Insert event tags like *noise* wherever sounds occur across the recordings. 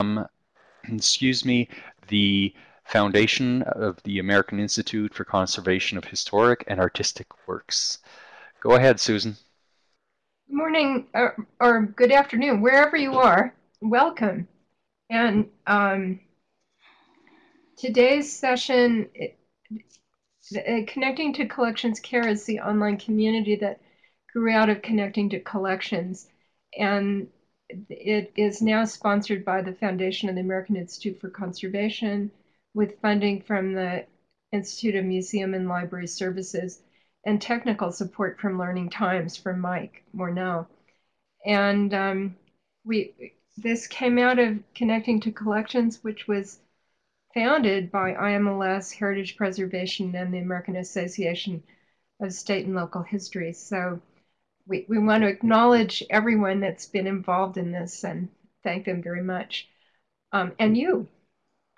um, excuse me, the foundation of the American Institute for Conservation of Historic and Artistic Works. Go ahead, Susan. Good morning or, or good afternoon, wherever you are. Welcome. And um, today's session, uh, Connecting to Collections Care is the online community that grew out of Connecting to Collections. And it is now sponsored by the Foundation of the American Institute for Conservation with funding from the Institute of Museum and Library Services and technical support from Learning Times from Mike Morneau. And um, we this came out of Connecting to Collections, which was founded by IMLS, Heritage Preservation, and the American Association of State and Local History. So we, we want to acknowledge everyone that's been involved in this and thank them very much. Um, and you.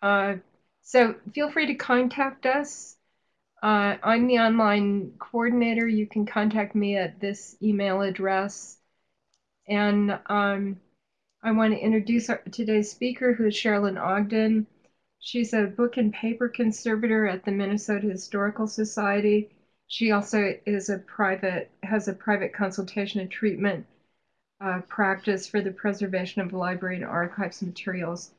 Uh, so feel free to contact us. Uh, I'm the online coordinator. You can contact me at this email address. And um, I want to introduce our, today's speaker, who is Sherilyn Ogden. She's a book and paper conservator at the Minnesota Historical Society she also is a private has a private consultation and treatment uh, practice for the preservation of library and archives materials.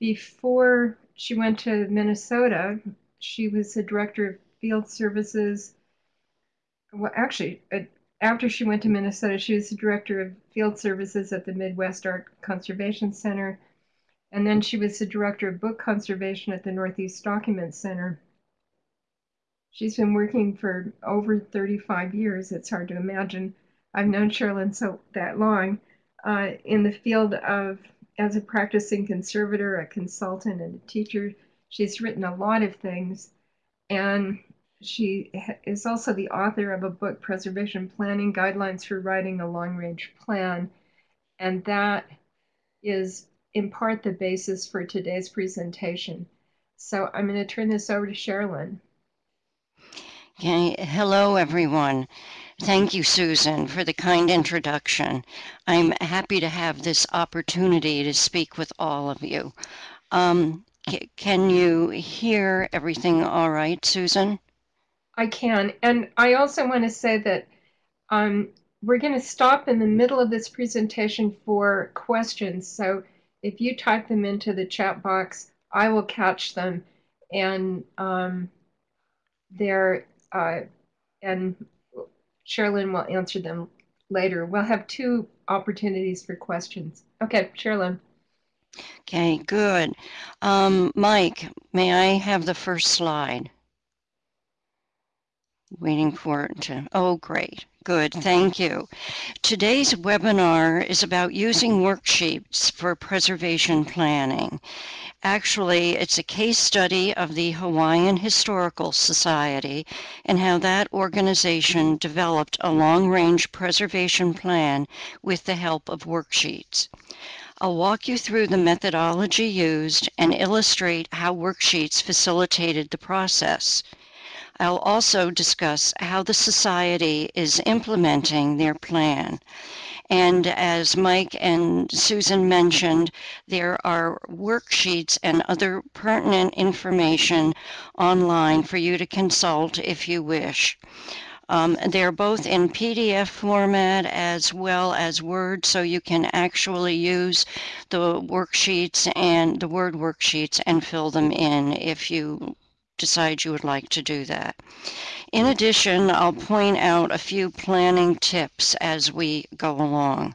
Before she went to Minnesota, she was the director of field services. Well, actually, uh, after she went to Minnesota, she was the director of field services at the Midwest Art Conservation Center. And then she was the director of book conservation at the Northeast Document Center. She's been working for over 35 years. It's hard to imagine. I've known Sherilyn so that long uh, in the field of as a practicing conservator, a consultant, and a teacher. She's written a lot of things, and she is also the author of a book, Preservation Planning Guidelines for Writing a Long Range Plan. And that is in part the basis for today's presentation. So I'm going to turn this over to Sherilyn. Okay, hello everyone. Thank you, Susan, for the kind introduction. I'm happy to have this opportunity to speak with all of you. Um, can you hear everything all right, Susan? I can. And I also want to say that um, we're going to stop in the middle of this presentation for questions. So if you type them into the chat box, I will catch them. And um, they're uh, and Sherilyn will answer them later. We'll have two opportunities for questions. Okay, Sherilyn. Okay, good. Um, Mike, may I have the first slide? Waiting for it to, oh, great. Good, mm-hmm. thank you. Today's webinar is about using mm-hmm. worksheets for preservation planning. Actually, it's a case study of the Hawaiian Historical Society and how that organization mm-hmm. developed a long-range preservation plan with the help of worksheets. I'll walk you through the methodology used and illustrate how worksheets facilitated the process. I'll also discuss how the Society is implementing their plan. And as Mike and Susan mentioned, there are worksheets and other pertinent information online for you to consult if you wish. Um, they're both in PDF format as well as Word, so you can actually use the worksheets and the Word worksheets and fill them in if you decide you would like to do that. In mm. addition, I'll point out a few planning tips as we go along.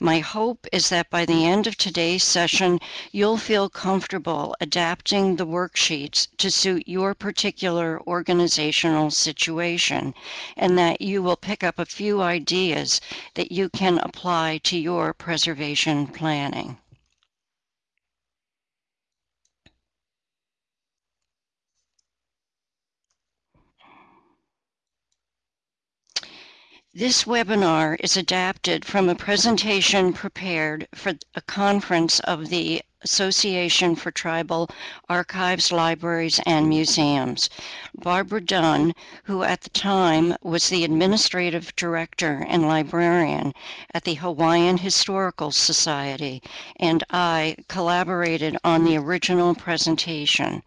My hope is that by the end of today's session, you'll feel comfortable adapting the worksheets to suit your particular organizational situation and that you will pick up a few ideas that you can apply to your preservation planning. This webinar is adapted from a presentation prepared for a conference of the Association for Tribal Archives, Libraries, and Museums. Barbara Dunn, who at the time was the administrative director and librarian at the Hawaiian Historical Society, and I collaborated on the original presentation.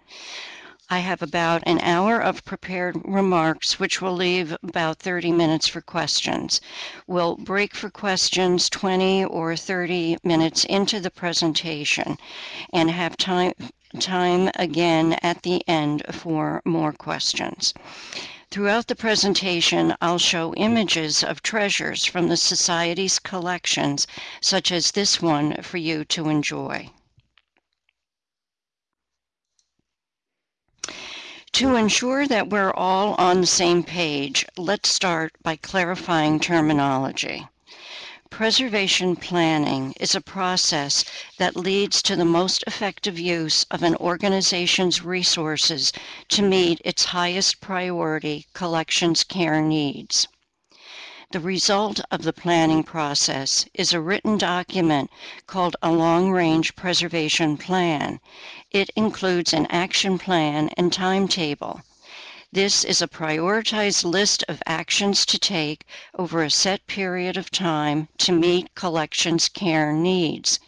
I have about an hour of prepared remarks, which will leave about 30 minutes for questions. We'll break for questions 20 or 30 minutes into the presentation and have time, time again at the end for more questions. Throughout the presentation, I'll show images of treasures from the Society's collections, such as this one for you to enjoy. To ensure that we're all on the same page, let's start by clarifying terminology. Preservation planning is a process that leads to the most effective use of an organization's resources to meet its highest priority collections care needs. The result of the planning process is a written document called a long-range preservation plan. It includes an action plan and timetable. This is a prioritized list of actions to take over a set period of time to meet collections care needs.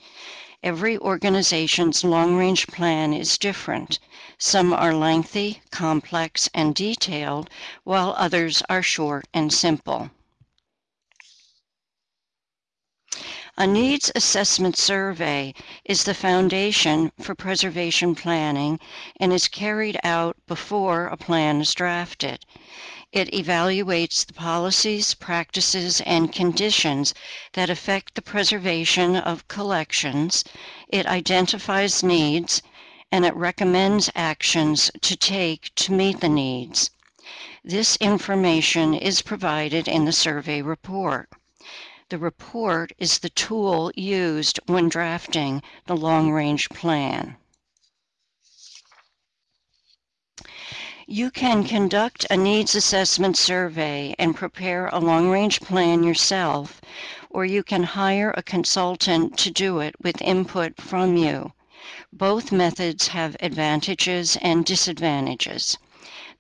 Every organization's long-range plan is different. Some are lengthy, complex, and detailed, while others are short and simple. A needs assessment survey is the foundation for preservation planning and is carried out before a plan is drafted. It evaluates the policies, practices, and conditions that affect the preservation of collections. It identifies needs and it recommends actions to take to meet the needs. This information is provided in the survey report. The report is the tool used when drafting the long-range plan. You can conduct a needs assessment survey and prepare a long-range plan yourself, or you can hire a consultant to do it with input from you. Both methods have advantages and disadvantages.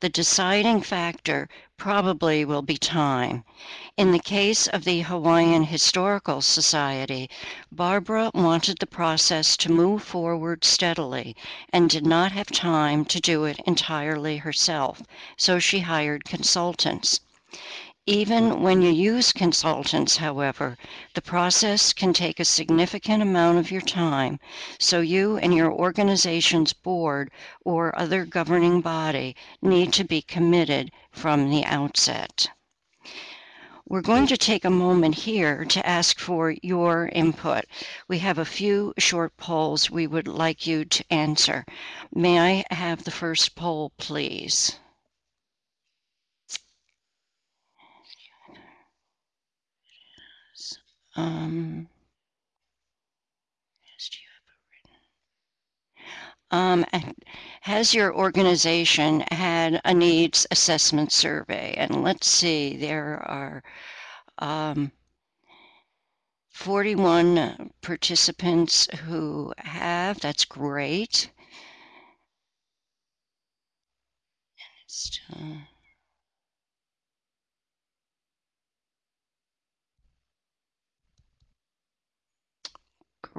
The deciding factor probably will be time. In the case of the Hawaiian Historical Society, Barbara wanted the process to move forward steadily and did not have time to do it entirely herself, so she hired consultants. Even when you use consultants, however, the process can take a significant amount of your time, so you and your organization's board or other governing body need to be committed from the outset. We're going to take a moment here to ask for your input. We have a few short polls we would like you to answer. May I have the first poll, please? Um, um, has your organization had a needs assessment survey? And let's see, there are um, 41 participants who have. That's great. Uh,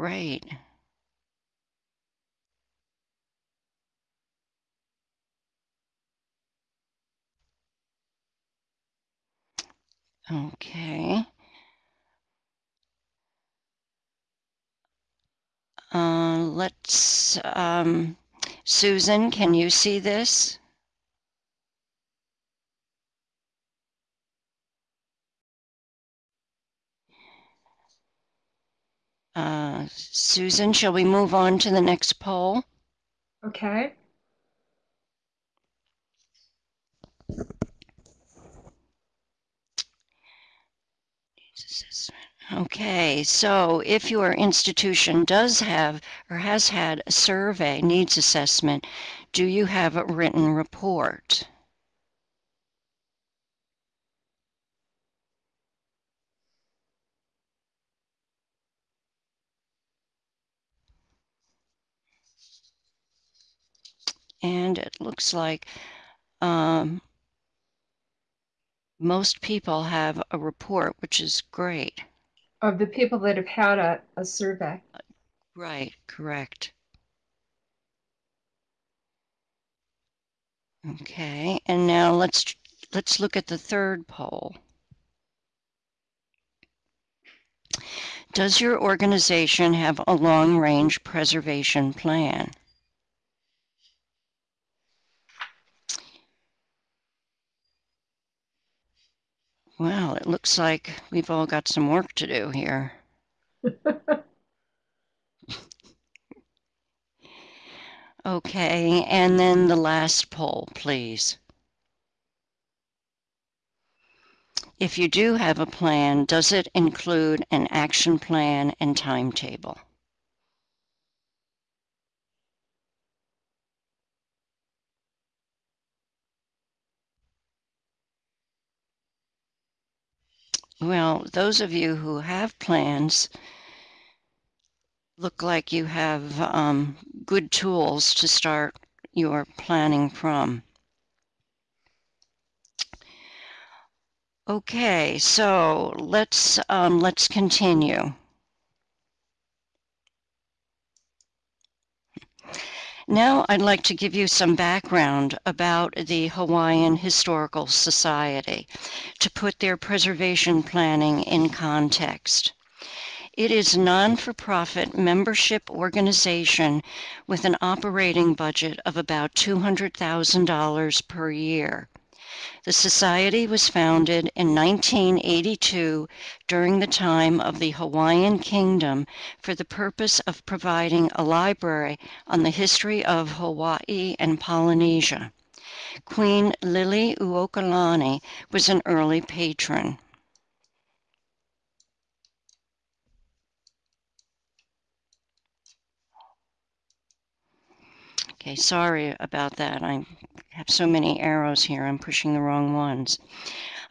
Great. Okay. Uh, let's, um, Susan, can you see this? Uh, Susan, shall we move on to the next poll? Okay. Okay, so if your institution does have or has had a survey needs assessment, do you have a written report? Find it. Looks like um, most people have a report, which is great. Of the people that have had a, a survey. Right, correct. Okay, and now let's let's look at the third poll. Does your organization have a long-range preservation plan? Well, it looks like we've all got some work to do here. *laughs* Okay, and then the last poll, please. If you do have a plan, does it include an action plan and timetable? Well, those of you who have plans look like you have um, good tools to start your planning from. Okay, so let's um, let's continue. Now I'd like to give you some background about the Hawaiian Historical Society to put their preservation planning in context. It is a non-for-profit membership organization with an operating budget of about $200,000 per year. The Society was founded in 1982 during the time of the Hawaiian Kingdom for the purpose of providing a library on the history of Hawaii and Polynesia. Queen Liliuokalani was an early patron. Okay, sorry about that. I have so many arrows here. I'm pushing the wrong ones.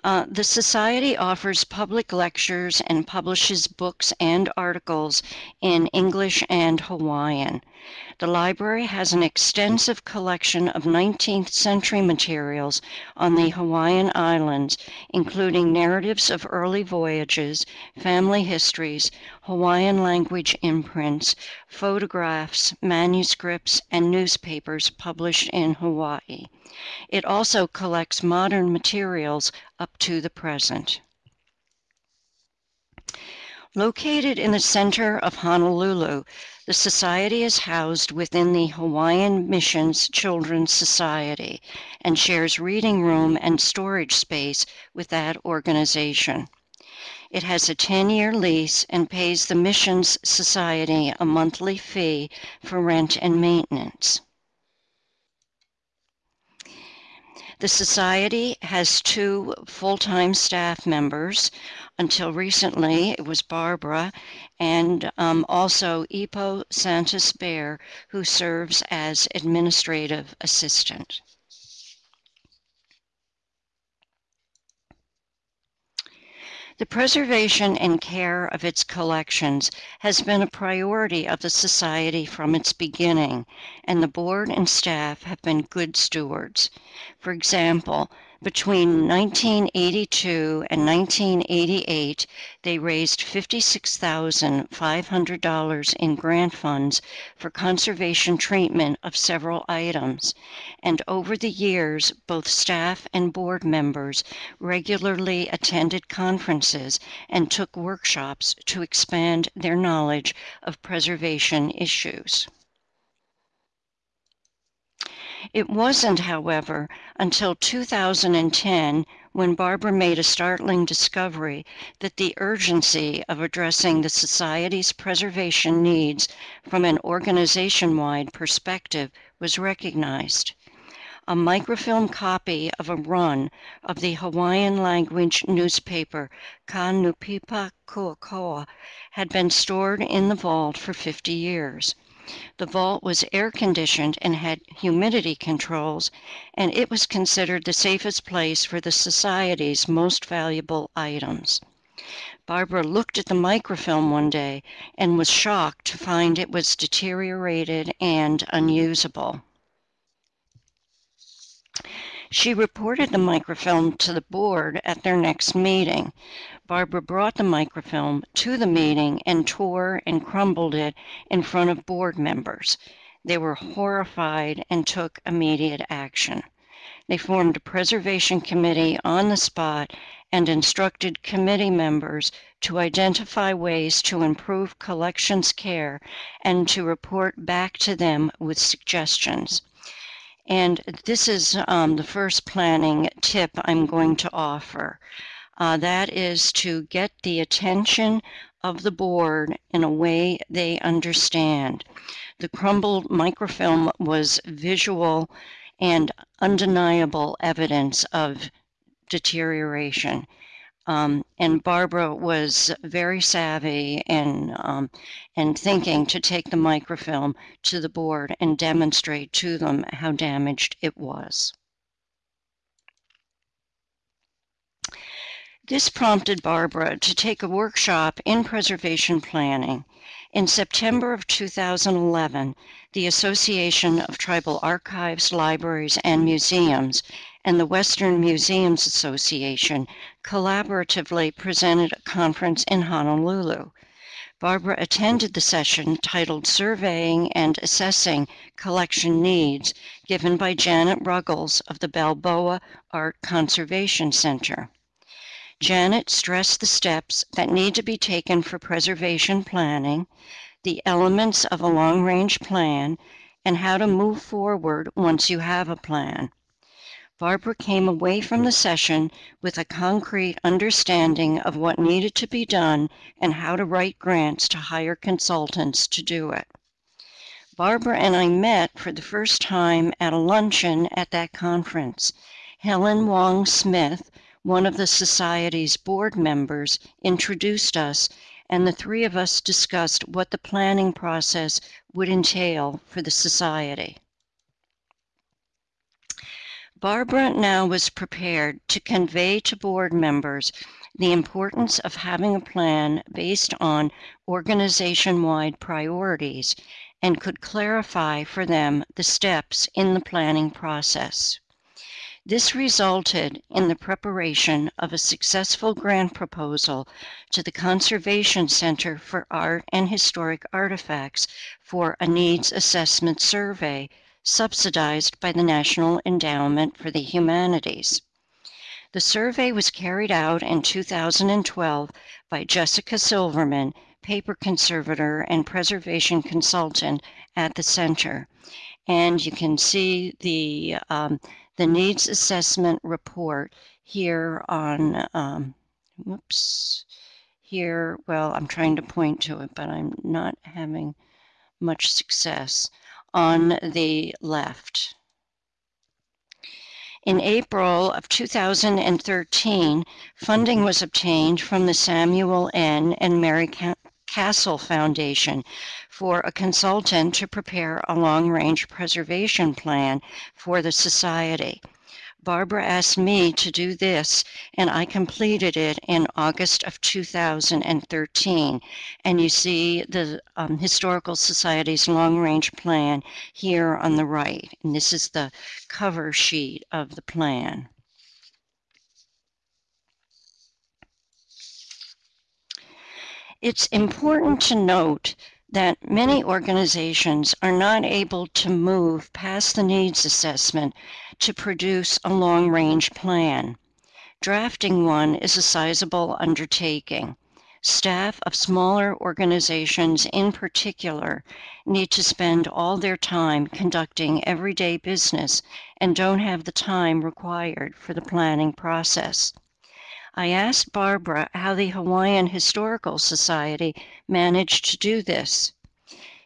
Uh, the Society offers public lectures and publishes books and articles in English and Hawaiian. The library has an extensive collection of 19th century materials on the Hawaiian Islands, including narratives of early voyages, family histories, Hawaiian language imprints, photographs, manuscripts, and newspapers published in Hawaii. It also collects modern materials up to the present. Located in the center of Honolulu, the Society is housed within the Hawaiian Missions Children's Society and shares reading room and storage space with that organization. It has a 10-year lease and pays the Missions Society a monthly fee for rent and maintenance. The Society has two full-time staff members. Until recently, it was Barbara and um, also Ipo Santos Bear, who serves as administrative assistant. The preservation and care of its collections has been a priority of the Society from its beginning, and the board and staff have been good stewards. For example, between 1982 and 1988, they raised $56,500 in grant funds for conservation treatment of several items. And over the years, both staff and board members regularly attended conferences and took workshops to expand their knowledge of preservation issues. It wasn't, however, until 2010 when Barbara made a startling discovery that the urgency of addressing the Society's preservation needs from an organization-wide perspective was recognized. A microfilm copy of a run of the Hawaiian language newspaper Ka Nupepa Kuokoa had been stored in the vault for 50 years. The vault was air conditioned and had humidity controls, and it was considered the safest place for the Society's most valuable items. Barbara looked at the microfilm one day and was shocked to find it was deteriorated and unusable. She reported the microfilm to the board at their next meeting. Barbara brought the microfilm to the meeting and tore and crumbled it in front of board members. They were horrified and took immediate action. They formed a preservation committee on the spot and instructed committee members to identify ways to improve collections care and to report back to them with suggestions. And this is um, the first planning tip I'm going to offer. Uh, that is to get the attention of the board in a way they understand. The crumbled microfilm was visual and undeniable evidence of deterioration. Um, and Barbara was very savvy in, um, in thinking to take the microfilm to the board and demonstrate to them how damaged it was. This prompted Barbara to take a workshop in preservation planning. In September of 2011, the Association of Tribal Archives, Libraries, and Museums and the Western Museums Association collaboratively presented a conference in Honolulu. Barbara attended the session titled Surveying and Assessing Collection Needs, given by Janet Ruggles of the Balboa Art Conservation Center. Janet stressed the steps that need to be taken for preservation planning, the elements of a long range plan, and how to move forward once you have a plan. Barbara came away from the session with a concrete understanding of what needed to be done and how to write grants to hire consultants to do it. Barbara and I met for the first time at a luncheon at that conference. Helen Wong Smith, one of the Society's board members, introduced us, and the three of us discussed what the planning process would entail for the Society. Barbara now was prepared to convey to board members the importance of having a plan based on organization wide priorities and could clarify for them the steps in the planning process. This resulted in the preparation of a successful grant proposal to the Conservation Center for Art and Historic Artifacts for a needs assessment survey subsidized by the National Endowment for the Humanities. The survey was carried out in 2012 by Jessica Silverman, paper conservator and preservation consultant at the center. And you can see the um, the needs assessment report here on, um, whoops, here, well, I'm trying to point to it, but I'm not having much success, on the left. In April of 2013, funding was obtained from the Samuel N. and Mary Castle Foundation for a consultant to prepare a long range preservation plan for the Society. Barbara asked me to do this, and I completed it in August of 2013. And you see the um, Historical Society's long range plan here on the right. And this is the cover sheet of the plan. It's important to note that many organizations are not able to move past the needs assessment to produce a long range plan. Drafting one is a sizable undertaking. Staff of smaller organizations, in particular, need to spend all their time conducting everyday business and don't have the time required for the planning process. I asked Barbara how the Hawaiian Historical Society managed to do this.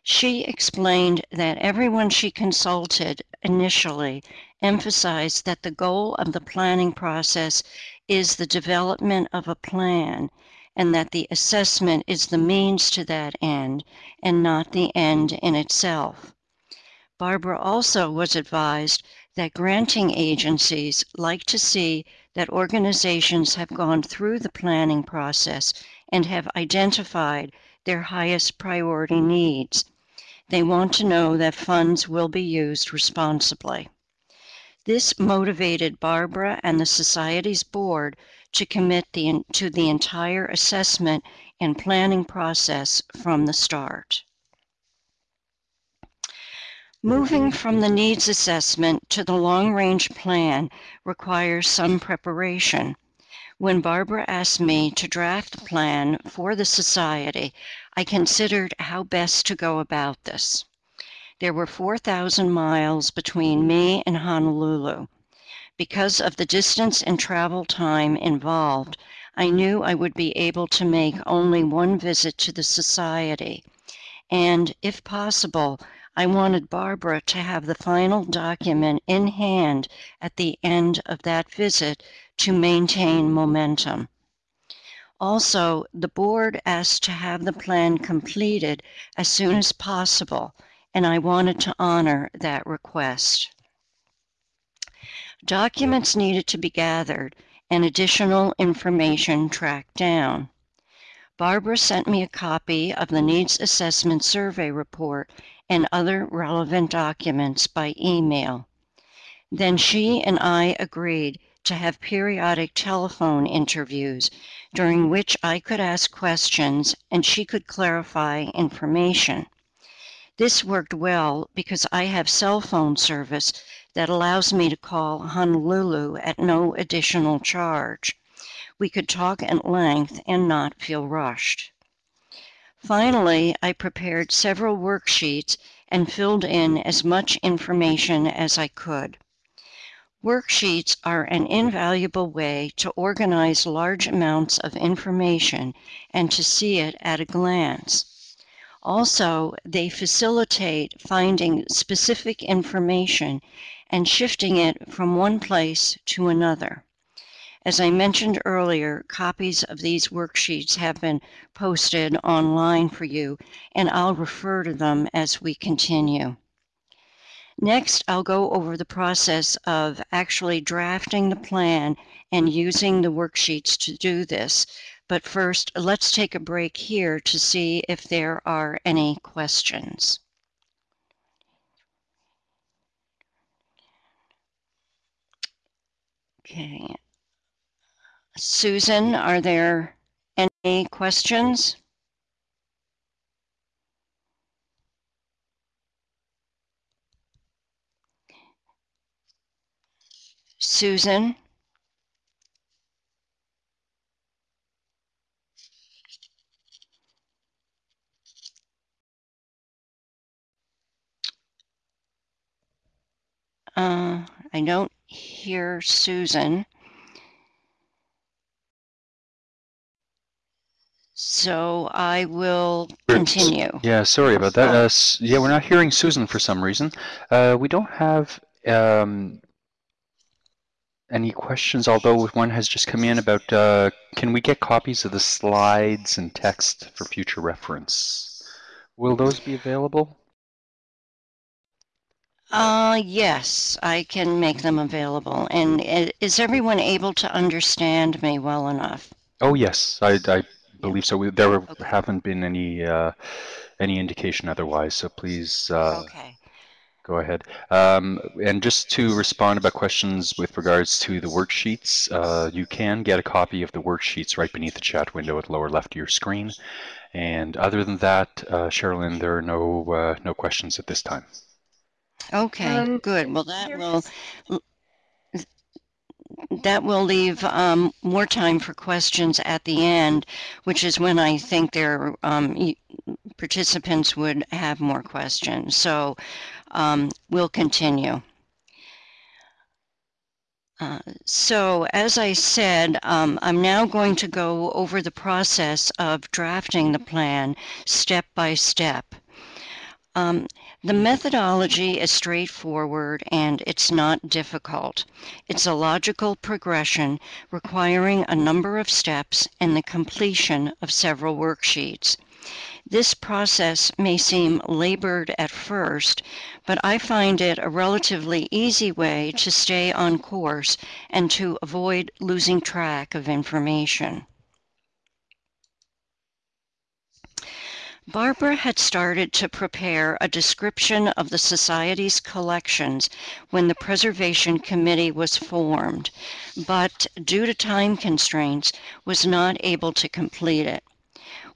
She explained that everyone she consulted initially emphasized that the goal of the planning process is the development of a plan and that the assessment is the means to that end and not the end in itself. Barbara also was advised that granting agencies like to see that organizations have gone through the planning process and have identified their highest priority needs. They want to know that funds will be used responsibly. This motivated Barbara and the Society's board to commit the, to the entire assessment and planning process from the start. Moving from the needs assessment to the long range plan requires some preparation. When Barbara asked me to draft a plan for the Society, I considered how best to go about this. There were 4,000 miles between me and Honolulu. Because of the distance and travel time involved, I knew I would be able to make only one visit to the Society. And, if possible, I wanted Barbara to have the final document in hand at the end of that visit to maintain momentum. Also, the board asked to have the plan completed as soon as possible, and I wanted to honor that request. Documents needed to be gathered and additional information tracked down. Barbara sent me a copy of the Needs Assessment Survey Report and other relevant documents by email. Then she and I agreed to have periodic telephone interviews during which I could ask questions and she could clarify information. This worked well because I have cell phone service that allows me to call Honolulu at no additional charge. We could talk at length and not feel rushed. Finally, I prepared several worksheets and filled in as much information as I could. Worksheets are an invaluable way to organize large amounts of information and to see it at a glance. Also, they facilitate finding specific information and shifting it from one place to another. As I mentioned earlier, copies of these worksheets have been posted online for you, and I'll refer to them as we continue. Next, I'll go over the process of actually drafting the plan and using the worksheets to do this. But first, let's take a break here to see if there are any questions. Okay, Susan, are there any questions? Susan? Uh, I don't hear Susan. So I will continue. Yeah, sorry about that. Uh, yeah, we're not hearing Susan for some reason. Uh, we don't have um, any questions, although one has just come in about uh, can we get copies of the slides and text for future reference? Will those be available? Uh, yes, I can make them available. And uh, is everyone able to understand me well enough? Oh, yes, I, I believe so. There okay. haven't been any uh, any indication otherwise, so please uh, okay. go ahead. Um, and just to respond about questions with regards to the worksheets, uh, you can get a copy of the worksheets right beneath the chat window at the lower left of your screen. And other than that, uh, Sherilyn, there are no uh, no questions at this time. Okay, um, good. Well, that will that will leave um, more time for questions at the end, which is when I think their um, participants would have more questions. So um, we'll continue. Uh, so as I said, um, I'm now going to go over the process of drafting the plan step by step. Um, the methodology is straightforward and it's not difficult. It's a logical progression requiring a number of steps and the completion of several worksheets. This process may seem labored at first, but I find it a relatively easy way to stay on course and to avoid losing track of information. Barbara had started to prepare a description of the Society's collections when the Preservation Committee was formed, but due to time constraints was not able to complete it.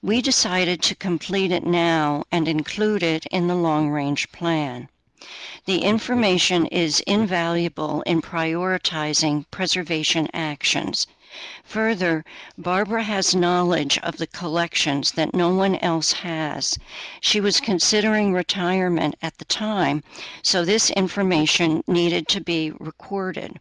We decided to complete it now and include it in the long-range plan. The information is invaluable in prioritizing preservation actions. Further, Barbara has knowledge of the collections that no one else has. She was considering retirement at the time, so this information needed to be recorded.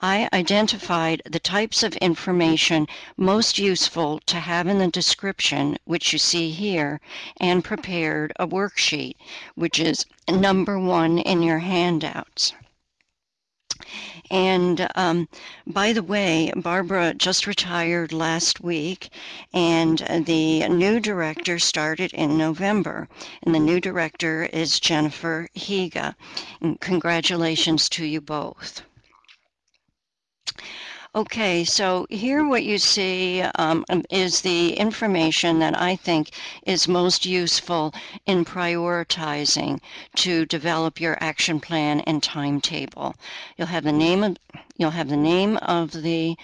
I identified the types of information most useful to have in the description, which you see here, and prepared a worksheet, which is number one in your handouts. And um, by the way, Barbara just retired last week, and the new director started in November. And the new director is Jennifer Higa. And congratulations to you both. Okay, so here what you see um, um, is the information that I think is most useful in prioritizing to develop your action plan and timetable. You'll have the name of you'll have the name of the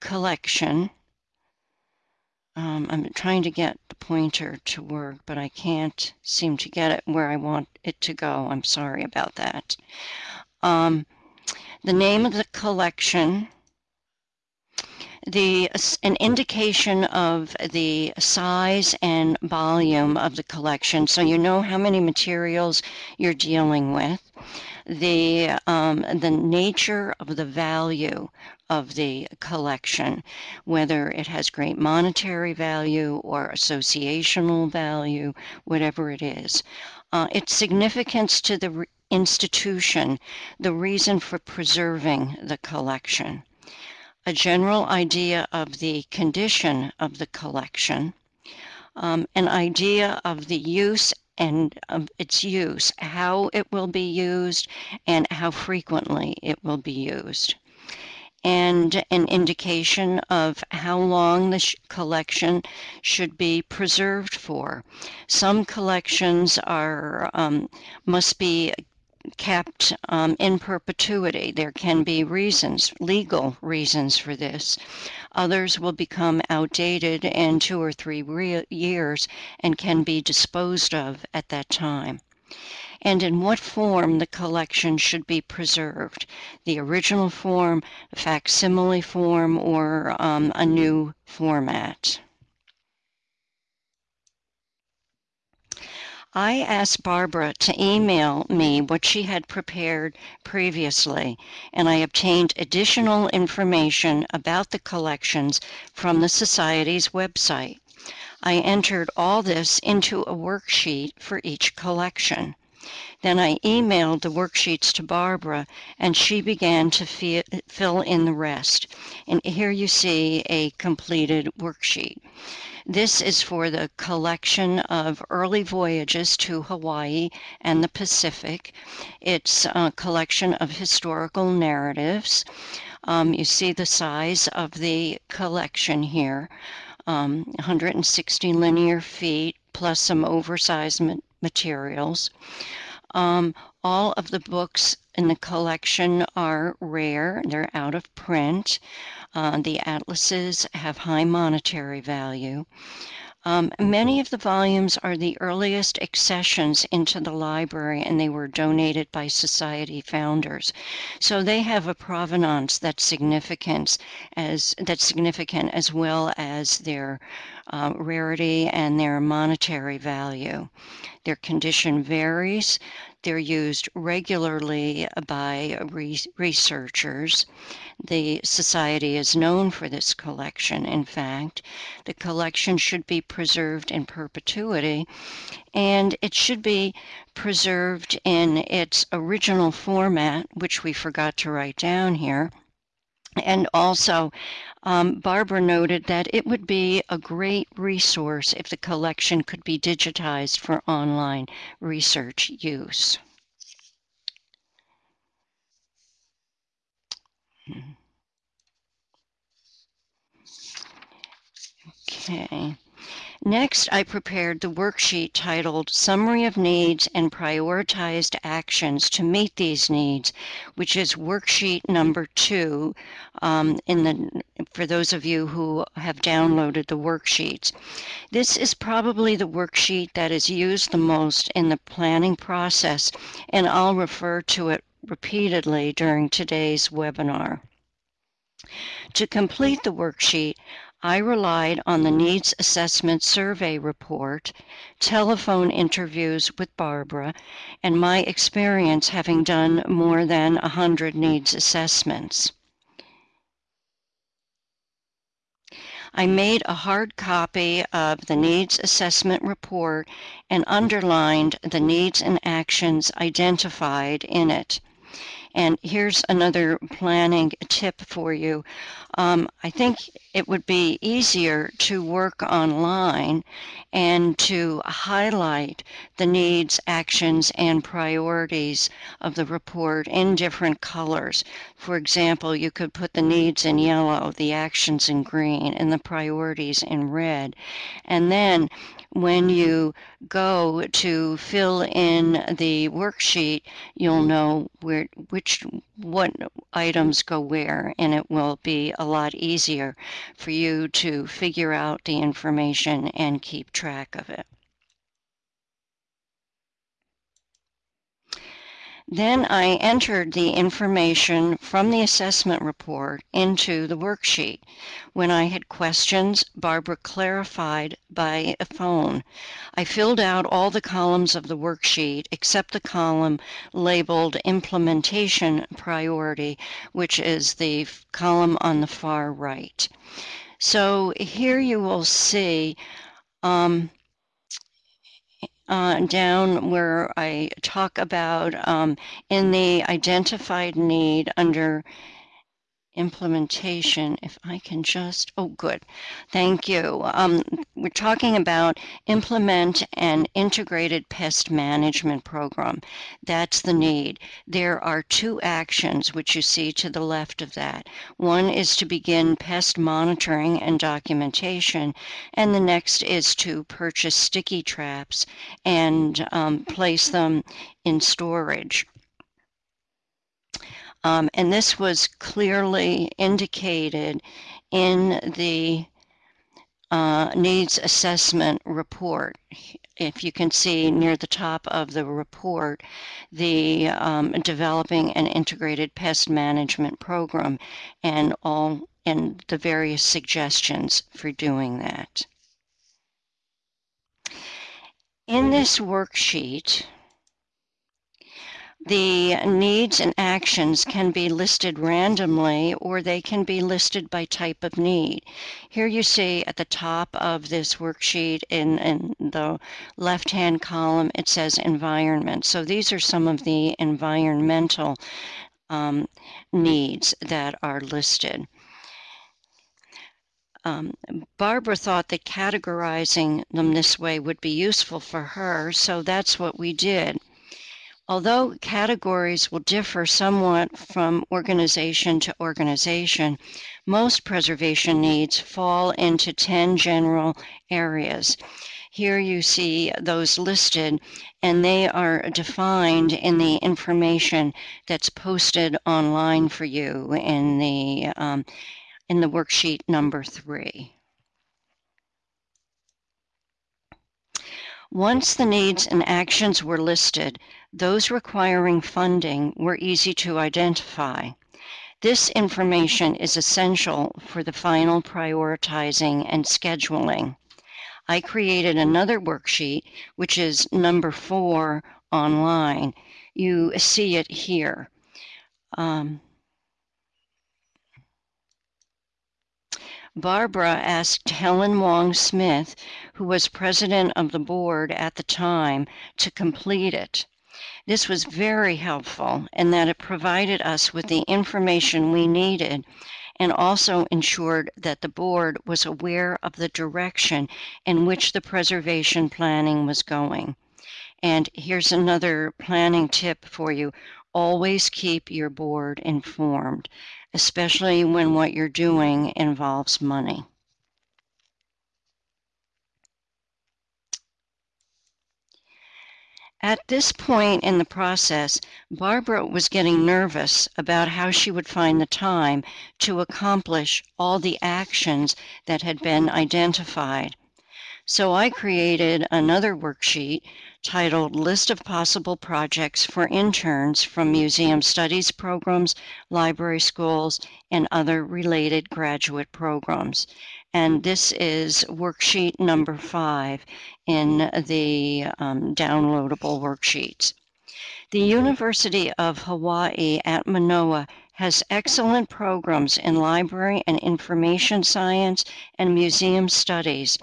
collection. Um, I'm trying to get the pointer to work, but I can't seem to get it where I want it to go. I'm sorry about that. Um, the name of the collection the an indication of the size and volume of the collection. So you know how many materials you're dealing with. The um, the nature of the value of the collection whether it has great monetary value or associational value whatever it is. Uh, its significance to the institution the reason for preserving the collection a general idea of the condition of the collection, um, an idea of the use and of its use, how it will be used and how frequently it will be used and an indication of how long the sh collection should be preserved for. Some collections are um, must be kept um, in perpetuity. There can be reasons, legal reasons for this. Others will become outdated in two or three years and can be disposed of at that time and in what form the collection should be preserved the original form, facsimile form, or um, a new format. I asked Barbara to email me what she had prepared previously, and I obtained additional information about the collections from the Society's website. I entered all this into a worksheet for each collection. Then I emailed the worksheets to Barbara and she began to fill in the rest. And here you see a completed worksheet. This is for the collection of early voyages to Hawaii and the Pacific. It's a collection of historical narratives. Um, you see the size of the collection here, um, 160 linear feet plus some oversized ma materials. Um, all of the books in the collection are rare, they're out of print. Uh, the atlases have high monetary value. Um, many of the volumes are the earliest accessions into the library and they were donated by society founders. So they have a provenance that's significant as that's significant as well as their uh, rarity and their monetary value. Their condition varies. They're used regularly by re researchers. The Society is known for this collection. In fact, the collection should be preserved in perpetuity and it should be preserved in its original format, which we forgot to write down here. And also, um, Barbara noted that it would be a great resource if the collection could be digitized for online research use. Okay. Next, I prepared the worksheet titled Summary of Needs and Prioritized Actions to Meet These Needs, which is worksheet number two um, in the, for those of you who have downloaded the worksheets. This is probably the worksheet that is used the most in the planning process, and I'll refer to it repeatedly during today's webinar. To complete the worksheet, I relied on the Needs Assessment Survey report, telephone interviews with Barbara, and my experience having done more than 100 needs assessments. I made a hard copy of the needs assessment report and underlined the needs and actions identified in it. And here's another planning tip for you. Um, I think it would be easier to work online and to highlight the needs, actions, and priorities of the report in different colors. For example, you could put the needs in yellow, the actions in green, and the priorities in red. And then when mm-hmm. you go to fill in the worksheet, you'll mm-hmm. know where which what items go where, and it will be a lot easier for you to figure out the information and keep track of it. Then I entered the information from the assessment report into the worksheet. When I had questions, Barbara clarified by phone. I filled out all the columns of the worksheet except the column labeled Implementation Priority, which is the column on the far right. So here you will see um, uh, down where I talk about um, in the identified need under implementation, if I can just, oh, good. Thank you. Um, we're talking about implement an integrated pest management program. That's the need. There are two actions which you see to the left of that. One is to begin pest monitoring and documentation, and the next is to purchase sticky traps and um, place them in storage. Um, and this was clearly indicated in the uh, needs assessment report. If you can see near the top of the report, the um, developing an integrated pest management program and all and the various suggestions for doing that. In this worksheet, the needs and actions can be listed randomly or they can be listed by type of need. Here you see at the top of this worksheet in, in the left-hand column it says environment. So these are some of the environmental um, needs that are listed. Um, Barbara thought that categorizing them this way would be useful for her, so that's what we did. Although categories will differ somewhat from organization to organization, most preservation needs fall into 10 general areas. Here you see those listed, and they are defined in the information that's posted online for you in the, um, in the worksheet number three. Once the needs and actions were listed, those requiring funding were easy to identify. This information is essential for the final prioritizing and scheduling. I created another worksheet, which is number four online. You see it here. Um, Barbara asked Helen Wong Smith, who was president of the board at the time, to complete it. This was very helpful in that it provided us with the information we needed and also ensured that the board was aware of the direction in which the preservation planning was going. And here's another planning tip for you. Always keep your board informed especially when what you're doing involves money. At this point in the process, Barbara was getting nervous about how she would find the time to accomplish all the actions that had been identified. So I created another worksheet titled List of Possible Projects for Interns from Museum Studies Programs, Library Schools, and other related graduate programs. And this is worksheet number five in the um, downloadable worksheets. The University of Hawaii at Manoa has excellent programs in library and information science and museum studies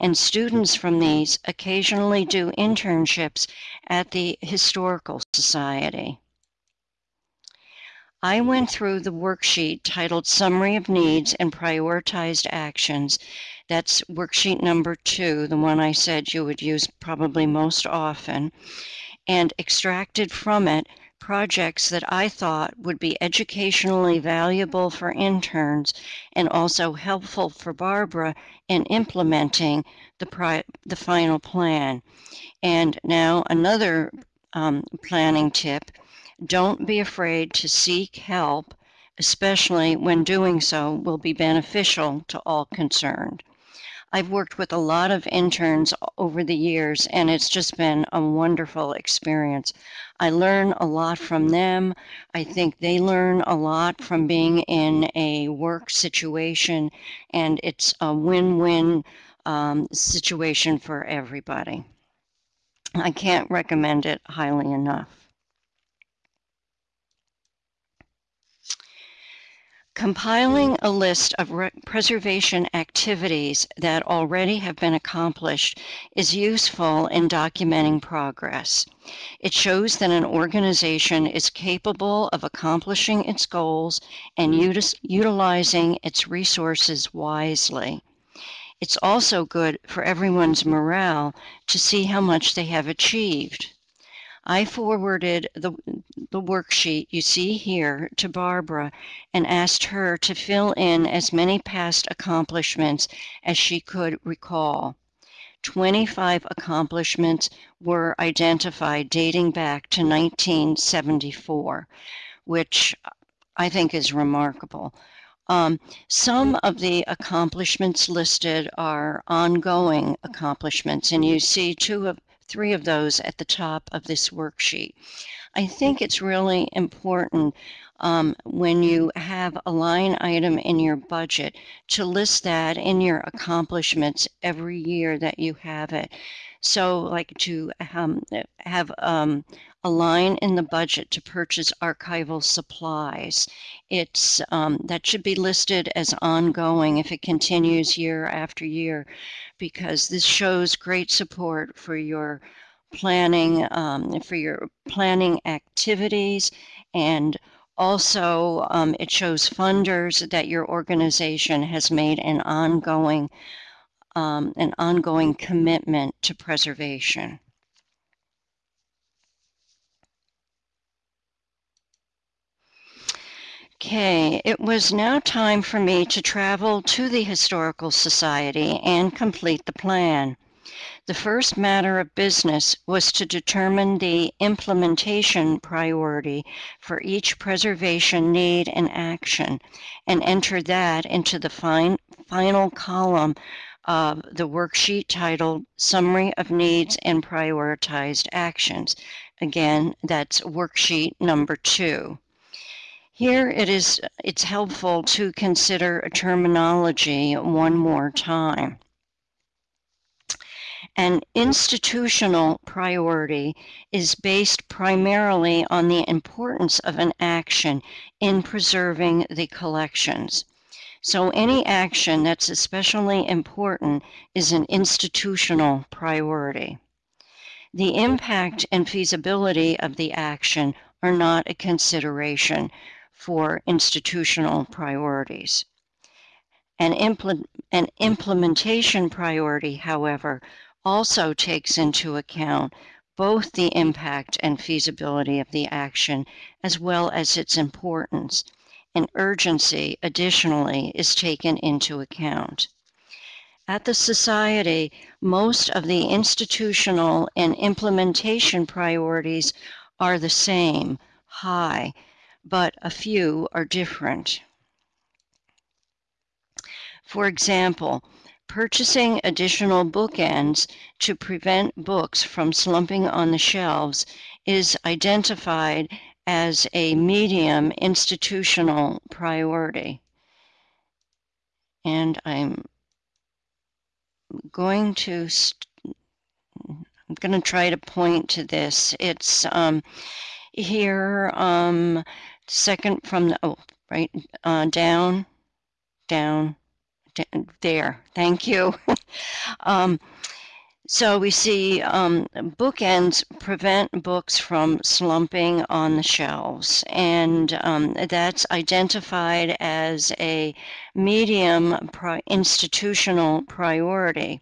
and students from these occasionally do internships at the Historical Society. I went through the worksheet titled Summary of Needs and Prioritized Actions. That's worksheet number two, the one I said you would use probably most often, and extracted from it projects that I thought would be educationally valuable for interns and also helpful for Barbara in implementing the, the final plan. And now another um, planning tip, don't be afraid to seek help, especially when doing so will be beneficial to all concerned. I've worked with a lot of interns over the years, and it's just been a wonderful experience. I learn a lot from them. I think they learn a lot from being in a work situation, and it's a win win um, situation for everybody. I can't recommend it highly enough. Compiling a list of preservation activities that already have been accomplished is useful in documenting progress. It shows that an organization is capable of accomplishing its goals and utilizing its resources wisely. It's also good for everyone's morale to see how much they have achieved. I forwarded the, the worksheet you see here to Barbara and asked her to fill in as many past accomplishments as she could recall. 25 accomplishments were identified dating back to 1974, which I think is remarkable. Um, some of the accomplishments listed are ongoing accomplishments, and you see two of three of those at the top of this worksheet. I think it's really important um, when you have a line item in your budget to list that in your accomplishments every year that you have it. So like to um, have um, a line in the budget to purchase archival supplies. It's um, that should be listed as ongoing if it continues year after year, because this shows great support for your planning um, for your planning activities and also um, it shows funders that your organization has made an ongoing um, an ongoing commitment to preservation. Okay, it was now time for me to travel to the Historical Society and complete the plan. The first matter of business was to determine the implementation priority for each preservation need and action and enter that into the fin final column of the worksheet titled Summary of Needs and Prioritized Actions. Again, that's worksheet number two. Here it is, it's helpful to consider a terminology one more time. An institutional priority is based primarily on the importance of an action in preserving the collections. So any action that's especially important is an institutional priority. The impact and feasibility of the action are not a consideration for institutional priorities. An, an implementation priority, however, also takes into account both the impact and feasibility of the action as well as its importance, and urgency additionally is taken into account. At the Society, most of the institutional and implementation priorities are the same, high, but a few are different. For example, purchasing additional bookends to prevent books from slumping on the shelves is identified as a medium institutional priority. And I'm going to I'm going to try to point to this. It's um, here, um, second from the, oh, right, uh, down, down, there. Thank you. *laughs* um, so we see um, bookends prevent books from slumping on the shelves, and um, that's identified as a medium pri institutional priority.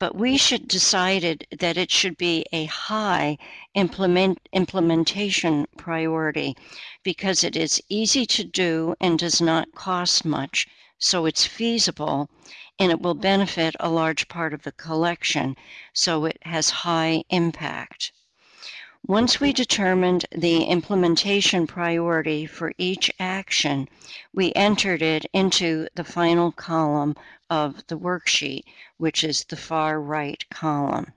But we should decided that it should be a high implement implementation priority because it is easy to do and does not cost much, so it's feasible and it will benefit a large part of the collection, so it has high impact. Once we determined the implementation priority for each action, we entered it into the final column of the worksheet, which is the far right column.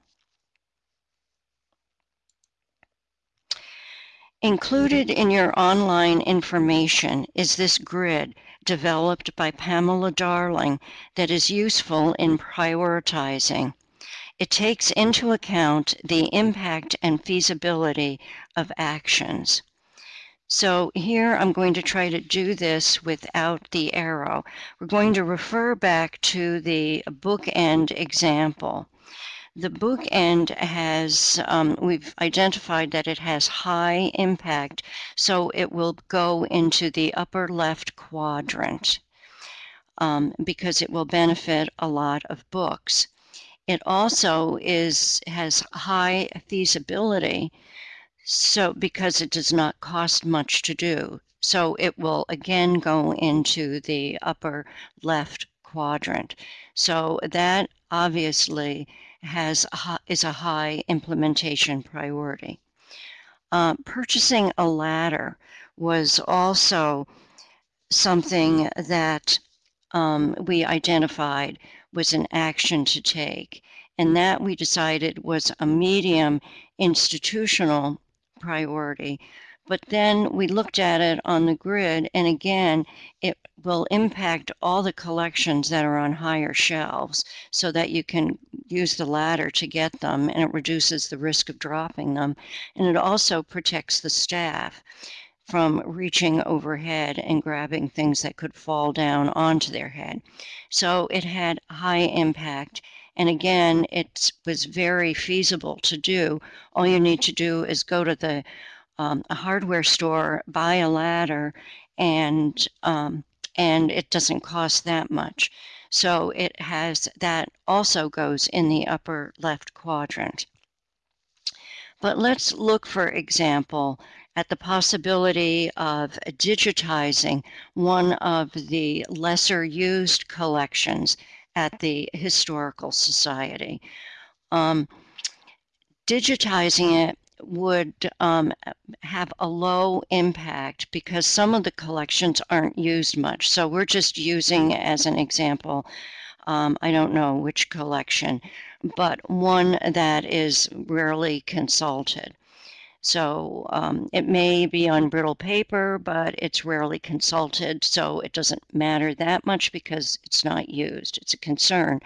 Included in your online information is this grid developed by Pamela Darling that is useful in prioritizing. It takes into account the impact and feasibility of actions. So here I'm going to try to do this without the arrow. We're going to refer back to the bookend example. The bookend has, um, we've identified that it has high impact, so it will go into the upper left quadrant um, because it will benefit a lot of books. It also is has high feasibility, so because it does not cost much to do. So it will again go into the upper left quadrant. So that obviously has is a high implementation priority. Uh, purchasing a ladder was also something that um, we identified was an action to take, and that we decided was a medium institutional priority but then we looked at it on the grid, and again, it will impact all the collections that are on higher shelves so that you can use the ladder to get them, and it reduces the risk of dropping them. And it also protects the staff from reaching overhead and grabbing things that could fall down onto their head. So it had high impact. And again, it was very feasible to do. All you need to do is go to the um, a hardware store, buy a ladder, and um, and it doesn't cost that much. So it has that also goes in the upper left quadrant. But let's look, for example, at the possibility of digitizing one of the lesser used collections at the Historical Society. Um, digitizing it would um, have a low impact because some of the collections aren't used much. So we're just using as an example, um, I don't know which collection, but one that is rarely consulted. So um, it may be on brittle paper, but it's rarely consulted, so it doesn't matter that much because it's not used. It's a concern,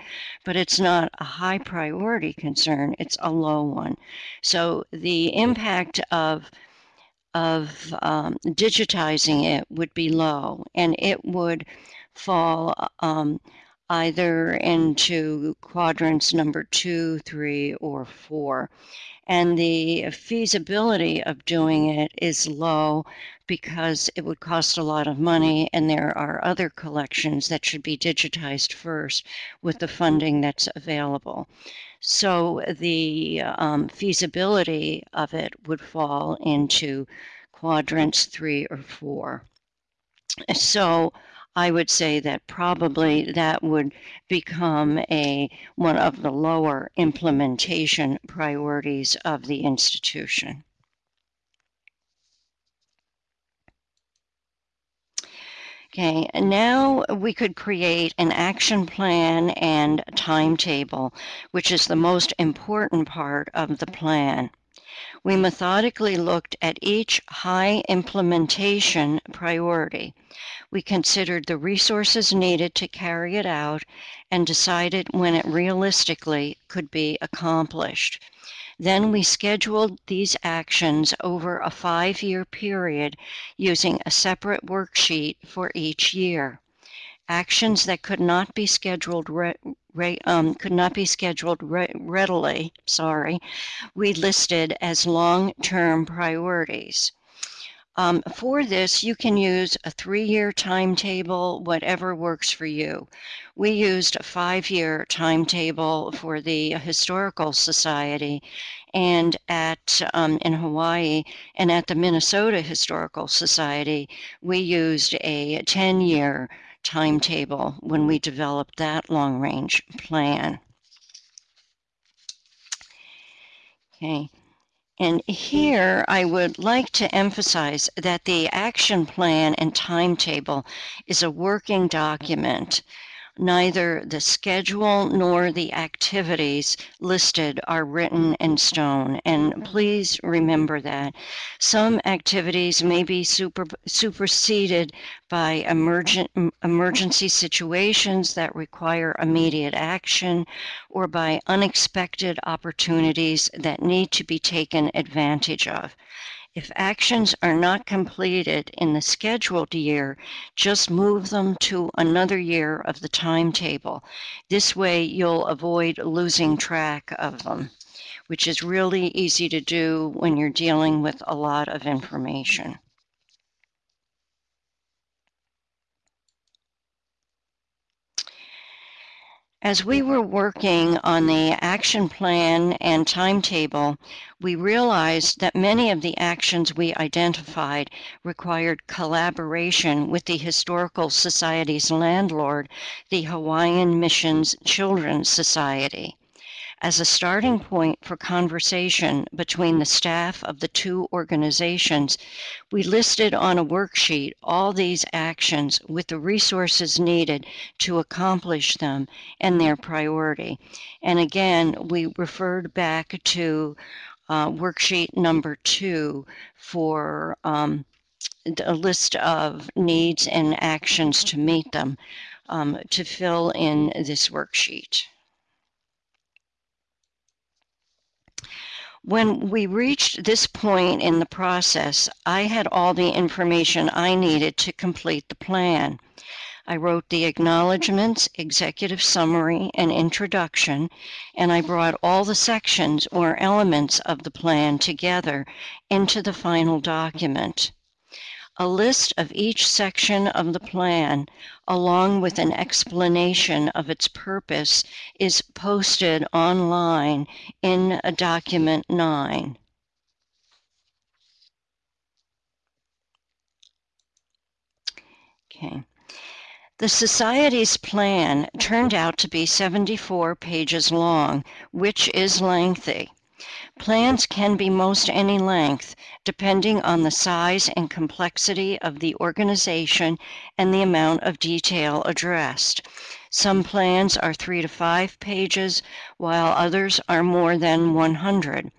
but it's not a high priority concern, it's a low one. So the impact of of um, digitizing it would be low, and it would fall um, either into quadrants number two, three, or four and the feasibility of doing it is low because it would cost a lot of money and there are other collections that should be digitized first with the funding that's available. So the um, feasibility of it would fall into quadrants three or four. So I would say that probably that would become a one of the lower implementation priorities of the institution. Okay, now we could create an action plan and timetable, which is the most important part of the plan. We methodically looked at each high implementation priority. We considered the resources needed to carry it out and decided when it realistically could be accomplished. Then we scheduled these actions over a five-year period using a separate worksheet for each year. Actions that could not be scheduled re, um, could not be scheduled re, readily, sorry, we listed as long-term priorities. Um, for this, you can use a three-year timetable, whatever works for you. We used a five-year timetable for the Historical Society and at um, in Hawaii and at the Minnesota Historical Society, we used a 10-year timetable when we developed that long-range plan. Okay. And here I would like to emphasize that the action plan and timetable is a working document neither the schedule nor the activities listed are written in stone. And please remember that. Some activities may be super, superseded by emergent, emergency situations that require immediate action or by unexpected opportunities that need to be taken advantage of. If actions are not completed in the scheduled year, just move them to another year of the timetable. This way you'll avoid losing track of them, which is really easy to do when you're dealing with a lot of information. As we were working on the action plan and timetable, we realized that many of the actions we identified required collaboration with the Historical Society's landlord, the Hawaiian Missions Children's Society as a starting point for conversation between the staff of the two organizations, we listed on a worksheet all these actions with the resources needed to accomplish them and their priority. And again, we referred back to uh, worksheet number two for um, a list of needs and actions to meet them um, to fill in this worksheet. When we reached this point in the process, I had all the information I needed to complete the plan. I wrote the acknowledgments, executive summary, and introduction, and I brought all the sections or elements of the plan together into the final document. A list of each section of the plan, along with an explanation of its purpose, is posted online in a document 9. Okay. The Society's plan turned out to be 74 pages long, which is lengthy. Plans can be most any length, depending on the size and complexity of the organization and the amount of detail addressed. Some plans are three to five pages, while others are more than 100.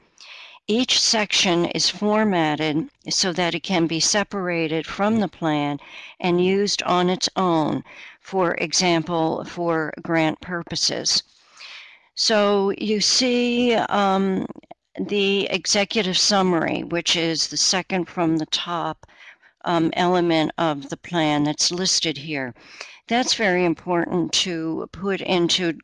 Each section is formatted so that it can be separated from the plan and used on its own, for example, for grant purposes. So you see um, the executive summary, which is the second from the top um, element of the plan that's listed here. That's very important to put into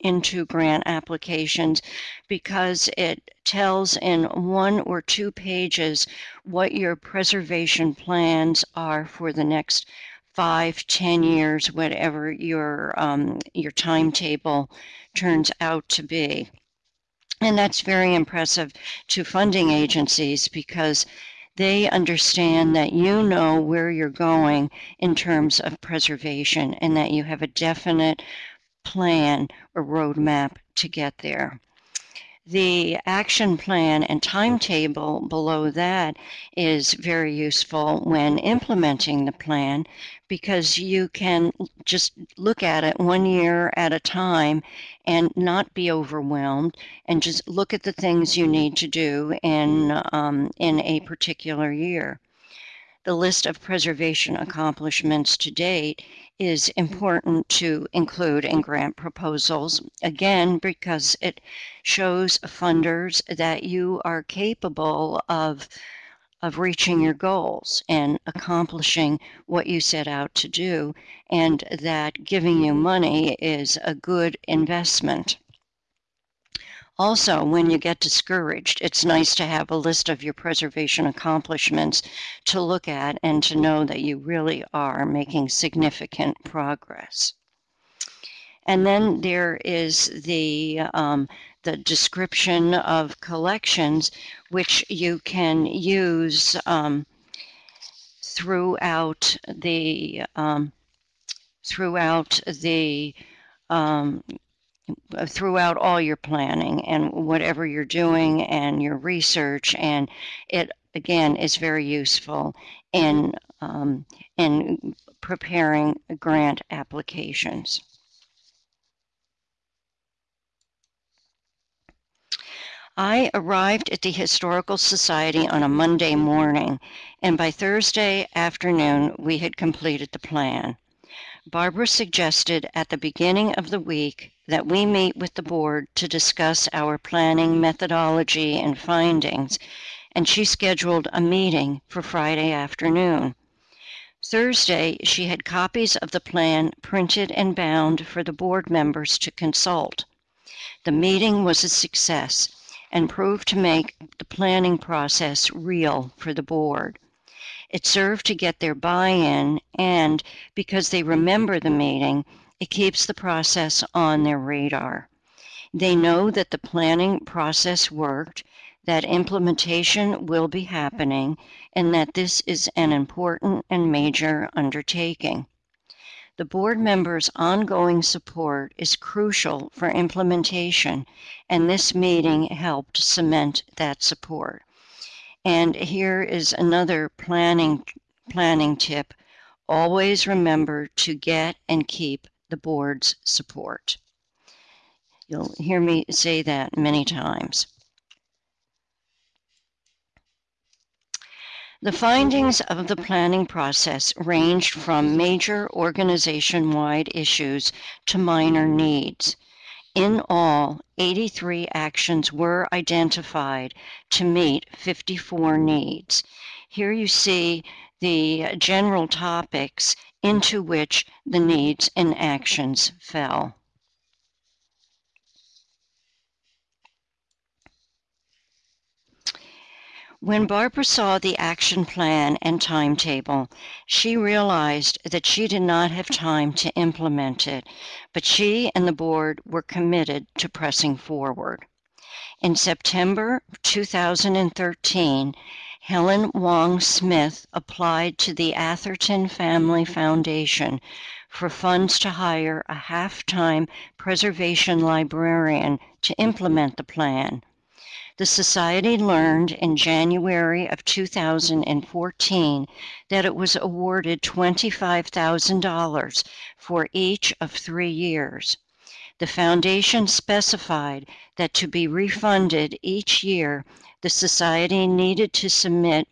into grant applications because it tells in one or two pages what your preservation plans are for the next five, ten years, whatever your um, your timetable turns out to be. And that's very impressive to funding agencies because they understand that you know where you're going in terms of preservation and that you have a definite plan or roadmap to get there. The action plan and timetable below that is very useful when implementing the plan because you can just look at it one year at a time and not be overwhelmed and just look at the things you need to do in, um, in a particular year. The list of preservation mm-hmm. accomplishments to date is mm-hmm. important to include in grant proposals, again, because it shows funders that you are capable of, of reaching your goals and accomplishing what you set out to do, and that giving you mm-hmm. money is a good investment. Also, when you get discouraged, it's nice to have a list of your preservation accomplishments to look at and to know that you really are making significant progress. And then there is the, um, the description of collections, which you can use um, throughout the um, throughout the um, Uh, throughout all your planning and whatever you're mm-hmm. doing and your research and it again is very useful in mm-hmm. um, in preparing grant applications. I arrived at the Historical Society on a Monday mm-hmm. morning, and by Thursday afternoon we had completed the plan. Barbara suggested at the beginning of the week that we meet with the board to discuss our planning methodology and findings, and she scheduled a meeting for Friday afternoon. Thursday, she had copies of the plan printed and bound for the board members to consult. The meeting was a success and proved to make the planning process real for the board. It served to get their buy in, and because they mm-hmm. remember the meeting, it keeps the process on their radar. They know that the planning process worked, that implementation will be happening, and that this is an important and major undertaking. The board members' ongoing support is crucial for implementation, and this meeting helped cement that support. And here is another planning planning tip. Always remember to get and keep the board's support. You'll hear me say that many times. The findings of the planning process ranged from major organization-wide issues to minor needs. In all, 83 actions were identified to meet 54 needs. Here you see the general topics into which the needs and actions fell. When Barbara saw the action plan and timetable, she realized that she did not have time to implement it, but she and the board were committed to pressing forward. In September 2013, Helen Wong Smith applied to the Atherton Family Foundation for funds to hire a half-time preservation librarian to implement the plan. The Society learned in January of 2014 that it was awarded $25,000 for each of three years. The Foundation specified that to be refunded each year, the Society needed to submit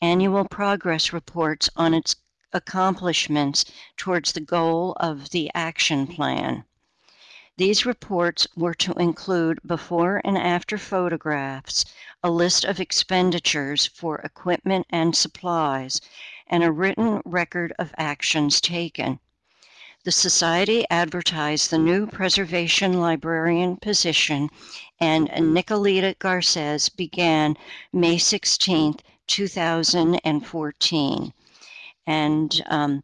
annual progress reports on its accomplishments towards the goal of the action plan. These reports were to include before and after photographs, a list of expenditures for equipment and supplies, and a written record of actions taken. The Society advertised the new preservation librarian position, and Nicolita Garces began May 16, 2014. And um,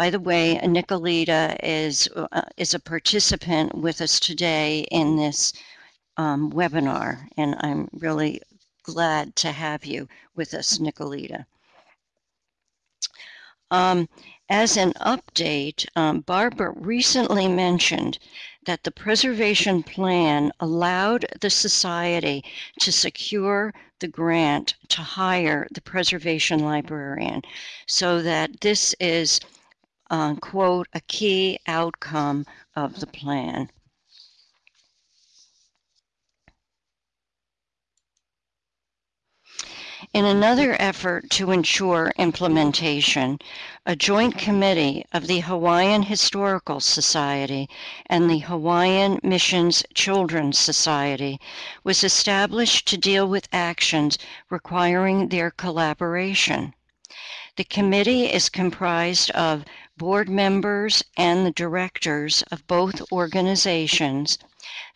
by the way, Nicolita is, uh, is a participant with us today in this um, webinar, and I'm really glad to have you with us, Nicolita. Um, as an update, um, Barbara recently mentioned that the preservation plan allowed the Society to secure the grant to hire the preservation librarian so that this is, uh, quote, a key outcome of the plan. In another effort to ensure implementation, a joint committee of the Hawaiian Historical Society and the Hawaiian Missions Children's Society was established to deal with actions requiring their collaboration. The committee is comprised of board members and the directors of both organizations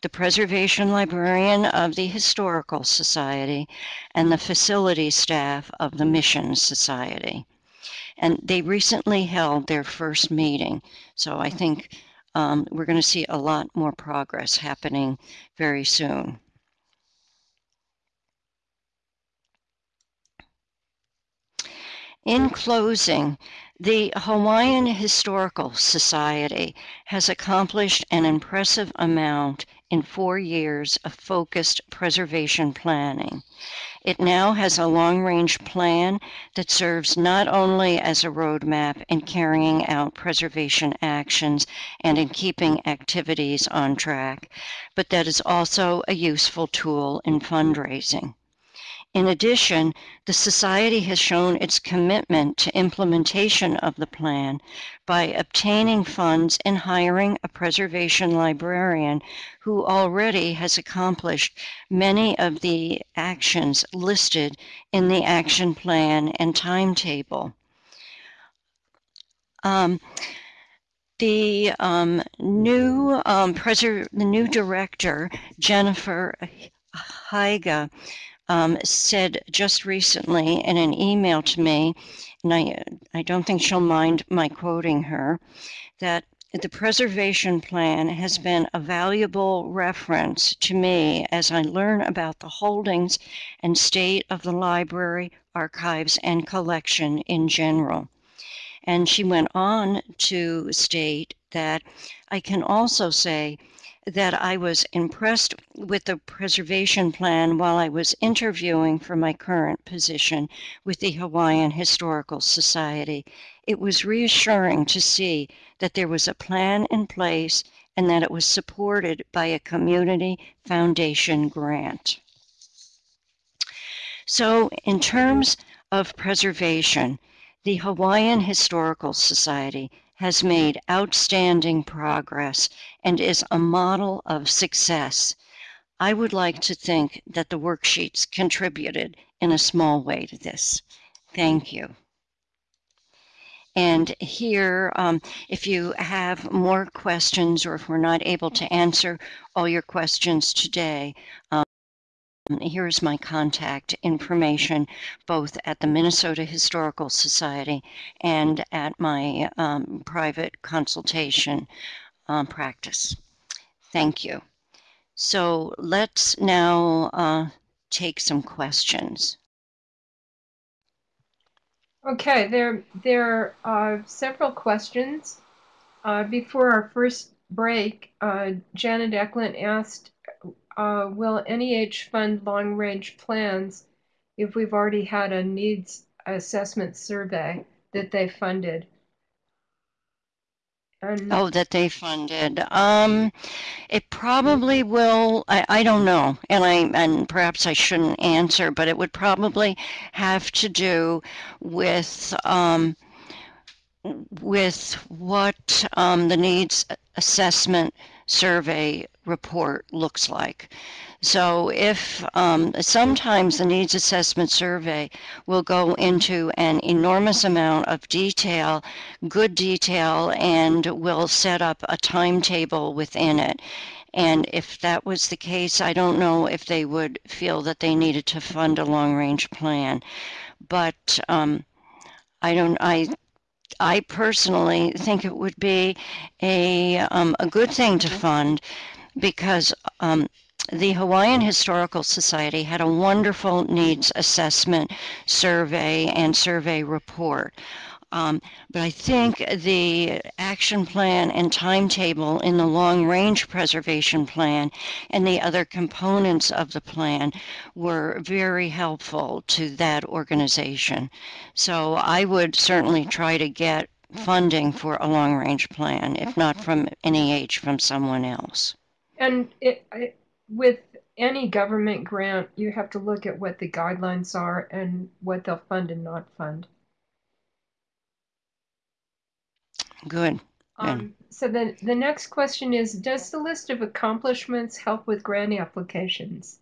the preservation librarian of the Historical Society, and the facility staff of the Mission Society. And they recently held their first meeting, so I think um, we're going to see a lot more progress happening very soon. In closing, the Hawaiian Historical Society has accomplished an impressive amount in four years of focused preservation planning. It now has a long range plan that serves not only as a roadmap in carrying out preservation actions and in keeping activities on track, but that is also a useful tool in fundraising. In addition, the Society has shown its commitment to implementation of the plan by obtaining funds and hiring a preservation librarian who already has accomplished many of the actions listed in the action plan and timetable. Um, the um, new um, the new director, Jennifer Haiga, um, said just recently in an email to me, and I, I don't think she'll mind my quoting her, that the preservation plan has been a valuable reference to me as I learn about the holdings and state of the library, archives, and collection in general. And she went on to state that I can also say that I was impressed with the preservation plan while I was interviewing for my current position with the Hawaiian Historical Society. It was reassuring to see that there was a plan in place and that it was supported by a community foundation grant. So, in terms of preservation, the Hawaiian Historical Society has made outstanding progress and is a model of success. I would like to think that the worksheets contributed in a small way to this. Thank you. And here, um, if you have more questions or if we're not able to answer all your questions today, um, Here's my contact information, both at the Minnesota Historical Society and at my um, private consultation um, practice. Thank you. So let's now uh, take some questions. Okay, there, there are several questions. Uh, before our first break, uh, Janet Eklund asked uh, will NEH fund long-range plans if we've already had a needs assessment survey that they funded? And oh, that they funded. Um, it probably will. I, I don't know, and I and perhaps I shouldn't answer, but it would probably have to do with um, with what um, the needs assessment survey report looks like. So if um, sometimes the needs assessment survey will go into an enormous amount of detail, good detail, and will set up a timetable within it. And if that was the case, I don't know if they would feel that they needed to fund a long range plan. But um, I don't, I I personally think it would be a, um, a good thing to fund because um, the Hawaiian Historical Society had a wonderful needs assessment survey and survey report. Um, but I think the action plan and timetable in the long range preservation plan and the other components of the plan were very helpful to that organization. So I would certainly try to get funding for a long range plan, if not from NEH, from someone else. And it, it, with any government grant, you have to look at what the guidelines are and what they'll fund and not fund. Good. Um, so then the next question is, does the list of accomplishments help with grant applications?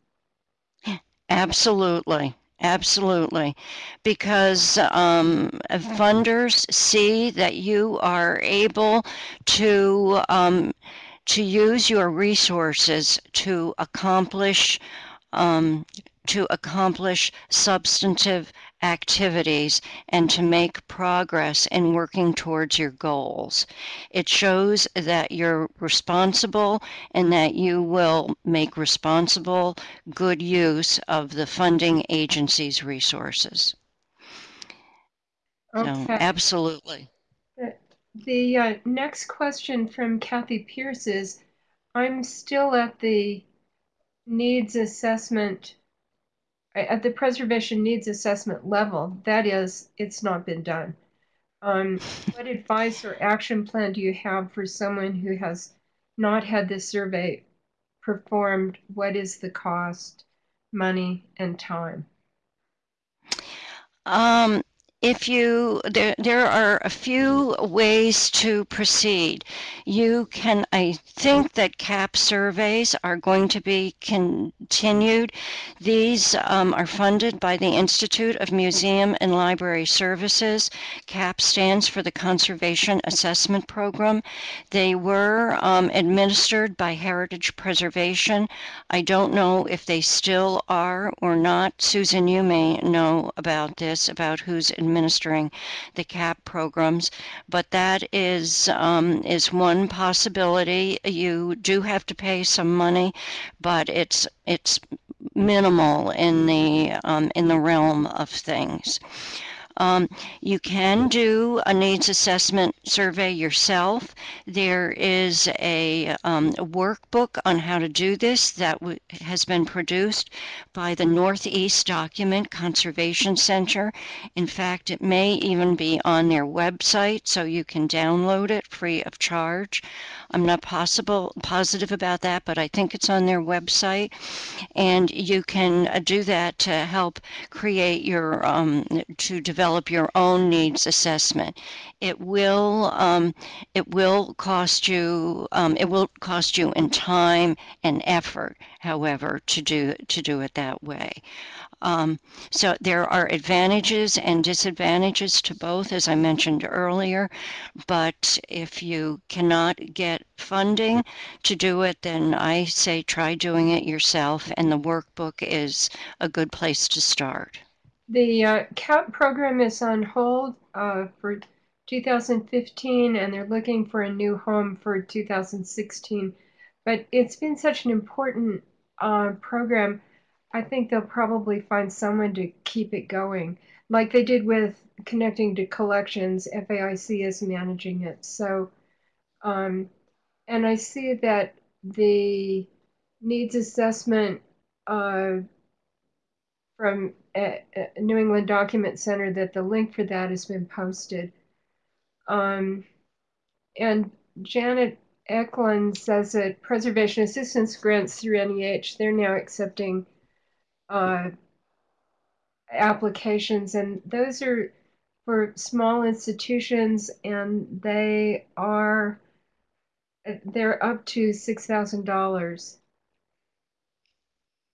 Absolutely. Absolutely. Because um, funders see that you are able to, um, to use your resources to accomplish um, to accomplish substantive activities and to make progress in working towards your goals. It shows that you're responsible and that you will make responsible, good use of the funding agency's resources. Okay. So, absolutely. The, uh, next question from Kathy Pierce is I'm still at the needs assessment at the preservation needs assessment level, that is, it's not been done. Um, what advice or action plan do you have for someone who has not had this survey performed? What is the cost, money, and time? Um, if you there there are a few ways to proceed. You can i think that cap surveys are going to be continued. These um, are funded by the institute of museum and library services. Cap stands for the conservation assessment program. They were um, administered by heritage preservation. I don't know if they still are or not. Susan you may know about this about who's administering the CAP programs, but that is um, is one possibility. You do have to pay some money, but it's it's minimal in the um, in the realm of things. Um, you can do a needs assessment survey yourself. There is a, um, workbook on how to do this that has been produced by the Northeast Document Conservation Center. In fact, it may even be on their website so you can download it free of charge. I'm not possible positive about that, but I think it's on their website. And you can uh, do that to help create your, um, to develop your own needs assessment. It will, um, it will cost you, um, it will cost you in time and effort, however, to do, to do it that way. Um, so there are advantages and disadvantages to both, as I mentioned earlier. But if you cannot get funding to do it, then I say try doing it yourself, and the workbook is a good place to start. The uh, CAP program is on hold uh, for 2015, and they're looking for a new home for 2016. But it's been such an important uh, program I think they'll probably find someone to keep it going, like they did with connecting to collections. FAIC is managing it. So, um, and I see that the needs assessment uh, from New England Document Center that the link for that has been posted. Um, and Janet Eklund says that preservation assistance grants through NEH, they're now accepting uh, applications, and those are for small institutions, and they are they're up to six thousand dollars.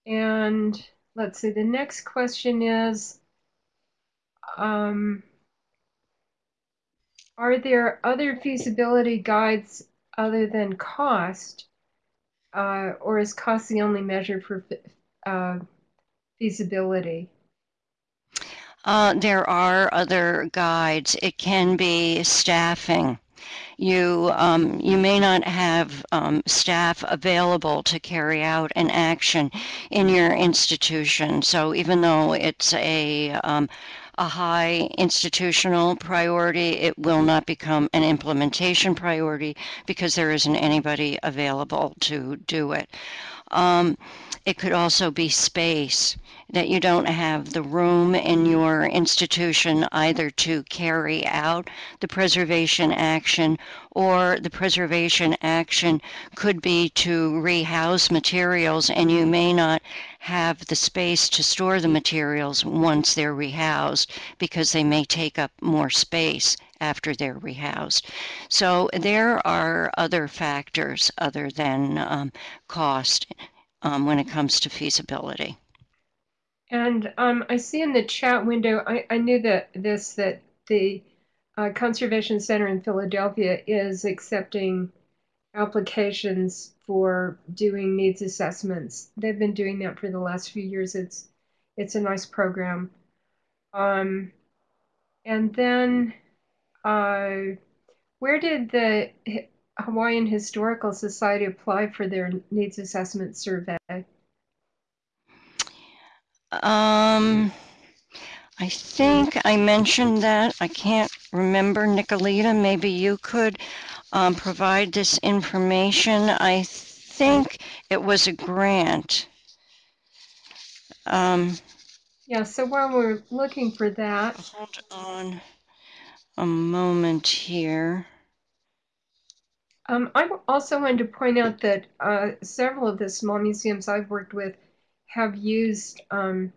And let's see, the next question is, um, are there other feasibility guides other than cost, uh, or is cost the only measure for uh, feasibility? Uh, there are other guides. It can be staffing. You um, you may not have um, staff available to carry out an action in your institution. So even though it's a um, a high institutional priority, it will not become an implementation priority because there isn't anybody available to do it. Um, it could also be space that you don't have the room in your institution either to carry out the preservation action or the preservation action could be to rehouse materials and you may not have the space to store the materials once they're rehoused because they may take up more space after they're rehoused. So there are other factors other than um, cost um, when it comes to feasibility. And um, I see in the chat window, I, I knew that this, that the uh, Conservation Center in Philadelphia is accepting applications for doing needs assessments. They've been doing that for the last few years. It's it's a nice program. Um, and then, uh, where did the Hawaiian Historical Society apply for their needs assessment survey? Um, I think I mentioned that. I can't remember. Nicolita, maybe you could um, provide this information. I think it was a grant. Um, Yeah, so while we're looking for that, hold on a moment here. Um, I also wanted to point out that uh, several of the small museums I've worked with have used um,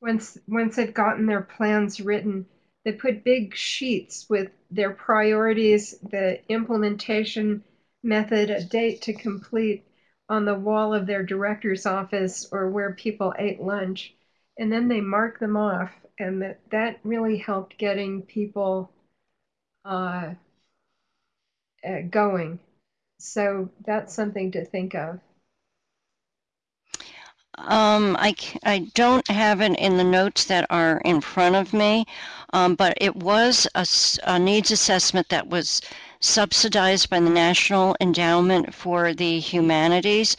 once once they've gotten their plans written, they put big sheets with their priorities, the implementation method, a date to complete on the wall of their director's office or where people ate lunch, and then they mark them off, and that that really helped getting people uh, uh, going. So that's something to think of. Um, I, I don't have it in the notes that are in front of me, um, but it was a, a, needs assessment that was subsidized by the National Endowment for the Humanities,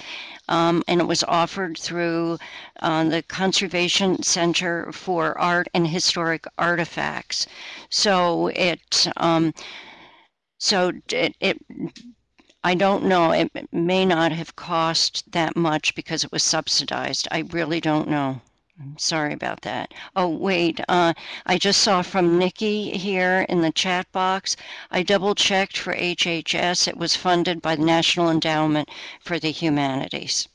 um, and it was offered through uh, the Conservation Center for Art and Historic Artifacts. So it, um, so it, it I don't know. It may not have cost that much because it was subsidized. I really don't know. I'm sorry about that. Oh, wait. Uh, I just saw from Nikki here in the chat box. I double checked for HHS. It was funded by the National Endowment for the Humanities.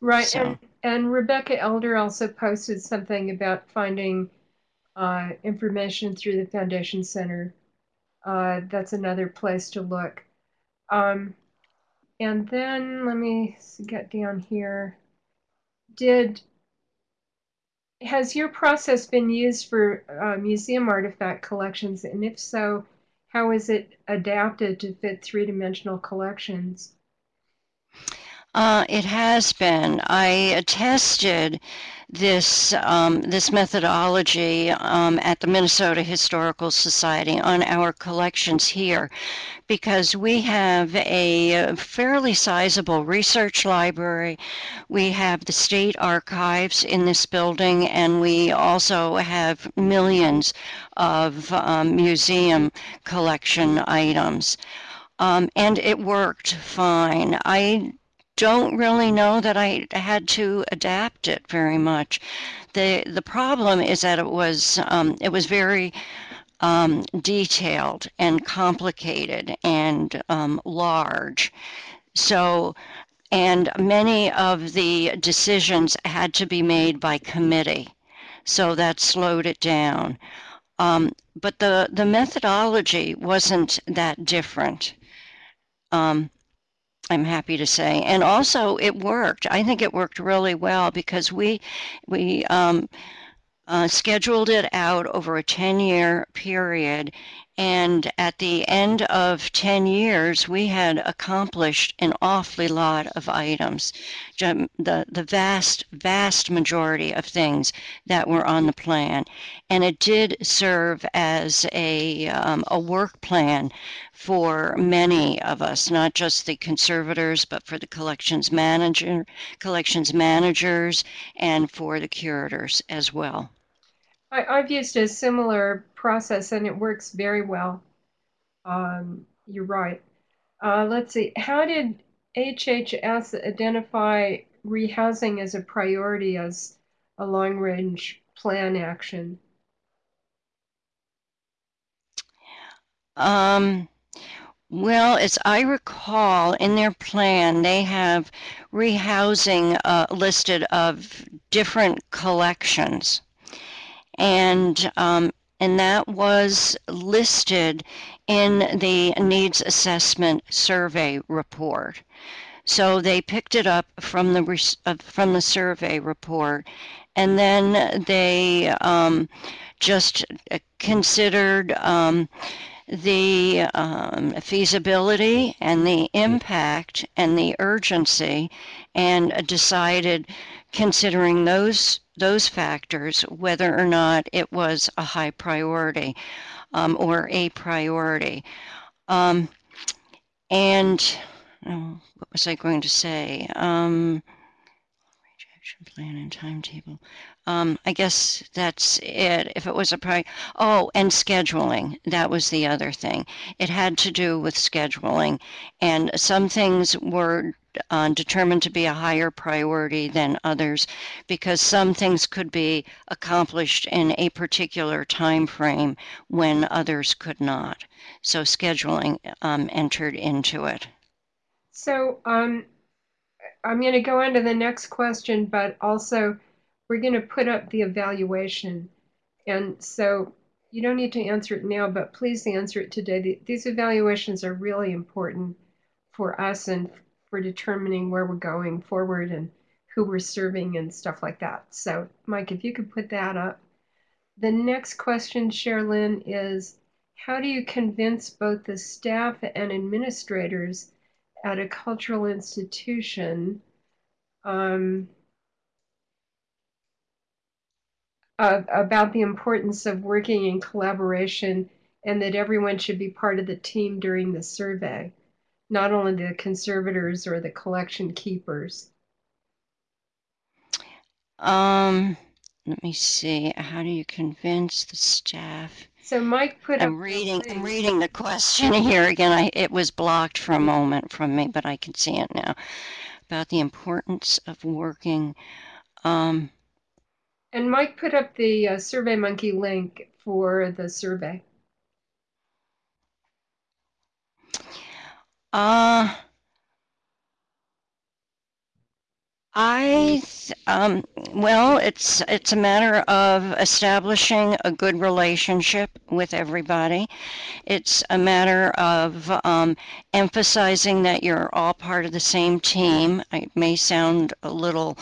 Right. So. And, and Rebecca Elder also posted something about finding uh, information through the Foundation Center. Uh, that's another place to look. Um, and then let me get down here. Did has your process been used for uh, museum artifact collections? And if so, how is it adapted to fit three-dimensional collections? Uh, it has been. I tested this um, this methodology um, at the Minnesota Historical Society on our collections here because we have a fairly sizable research library. We have the state archives in this building and we also have millions of um, museum collection items. Um, and it worked fine. I don't really know that I had to adapt it very much. The the problem is that it was um, it was very um, detailed and complicated and um, large. So and many of the decisions had to be made by committee. So that slowed it down. Um, but the, the methodology wasn't that different. Um, I'm happy to say. And also, it worked. I think it worked really well because we we um, uh, scheduled it out over a 10-year period, and at the end of 10 years, we had accomplished an awfully lot of items, the, the vast, vast majority of things that were on the plan. And it did serve as a, um, a work plan for many of us, not just the conservators, but for the collections manager, collections managers, and for the curators as well. I, have used a similar process and it works very well. Um, you're right. Uh, let's see. How did HHS identify rehousing as a priority as a long range plan action? Um, well, as I recall, in their plan, they have rehousing uh, listed of different collections and um, and that was listed in the needs assessment survey report. So they picked it up from the uh, from the survey report, and then they um, just uh, considered um, the um, feasibility and the impact and the urgency, and decided, considering those those factors, whether or not it was a high priority um, or a priority. Um, and oh, what was I going to say? Um, rejection plan and timetable. Um, I guess that's it. If it was a priority, oh, and scheduling. That was the other thing. It had to do with scheduling, and some things were uh, determined to be a higher priority than others because some things could be accomplished in a particular time frame when others could not. So scheduling um, entered into it. So um, I'm going to go on to the next question, but also we're going to put up the evaluation. And so you don't need to answer it now, but please answer it today. These evaluations are really important for us and for determining where we're going forward and who we're serving and stuff like that. So, Mike, if you could put that up. The next question, Sherilyn, is how do you convince both the staff and administrators at a cultural institution um, about the importance of working in collaboration and that everyone should be part of the team during the survey? not only the conservators or the collection keepers? Um, let me see. How do you convince the staff? So Mike put I'm reading. I'm reading the question *laughs* here again. I it was blocked for a moment from me, but I can see it now. About the importance of working. Um, and Mike put up the uh, SurveyMonkey link for the survey. Uh, I um, well, it's it's a matter of establishing a good relationship with everybody. It's a matter of um, emphasizing that you're all part of the same team. It may sound a little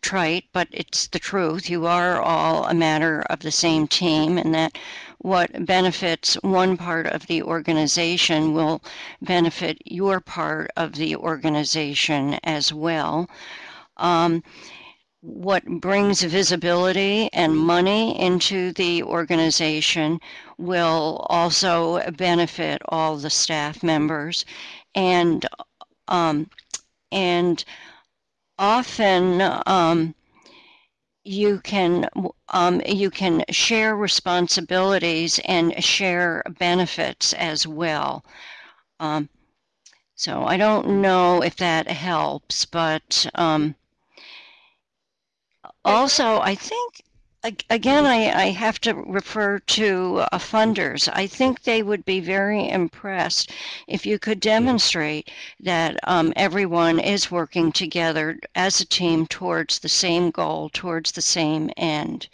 trite, but it's the truth. You are all a matter of the same team, and that what benefits one part of the organization will benefit your part of the organization as well. Um, what brings visibility and money into the organization will also benefit all the staff members and um, and often um, you can um, you can share responsibilities and share benefits as well. Um, so I don't know if that helps, but um, also I think again, I, I have to refer to uh, funders. I think they would be very impressed if you could demonstrate that um, everyone is working together as a team towards the same goal, towards the same end.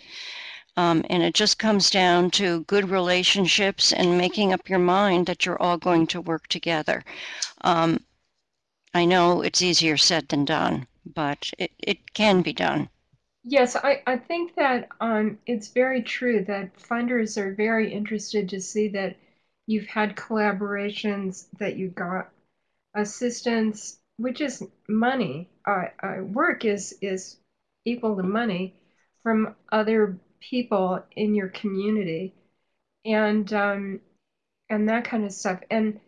Um, and it just comes down to good relationships and making up your mind that you're all going to work together. Um, I know it's easier said than done, but it, it can be done. Yes, I, I think that um, it's very true that funders are very interested to see that you've had collaborations, that you got assistance, which is money. Uh, uh, work is is equal to money from other people in your community, and um, and that kind of stuff. And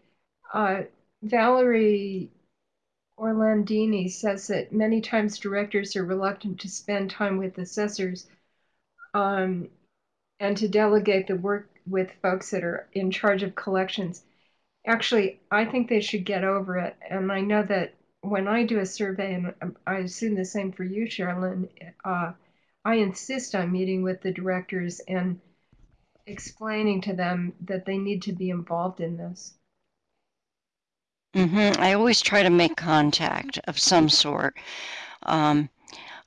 uh, Valerie Orlandini says that many times directors are reluctant to spend time with assessors um, and to delegate the work with folks that are in charge of collections. Actually, I think they should get over it. And I know that when I do a survey, and I assume the same for you, Sherilyn, uh, I insist on meeting with the directors and explaining to them that they need to be involved in this. Hmm I always try to make contact of some sort, um,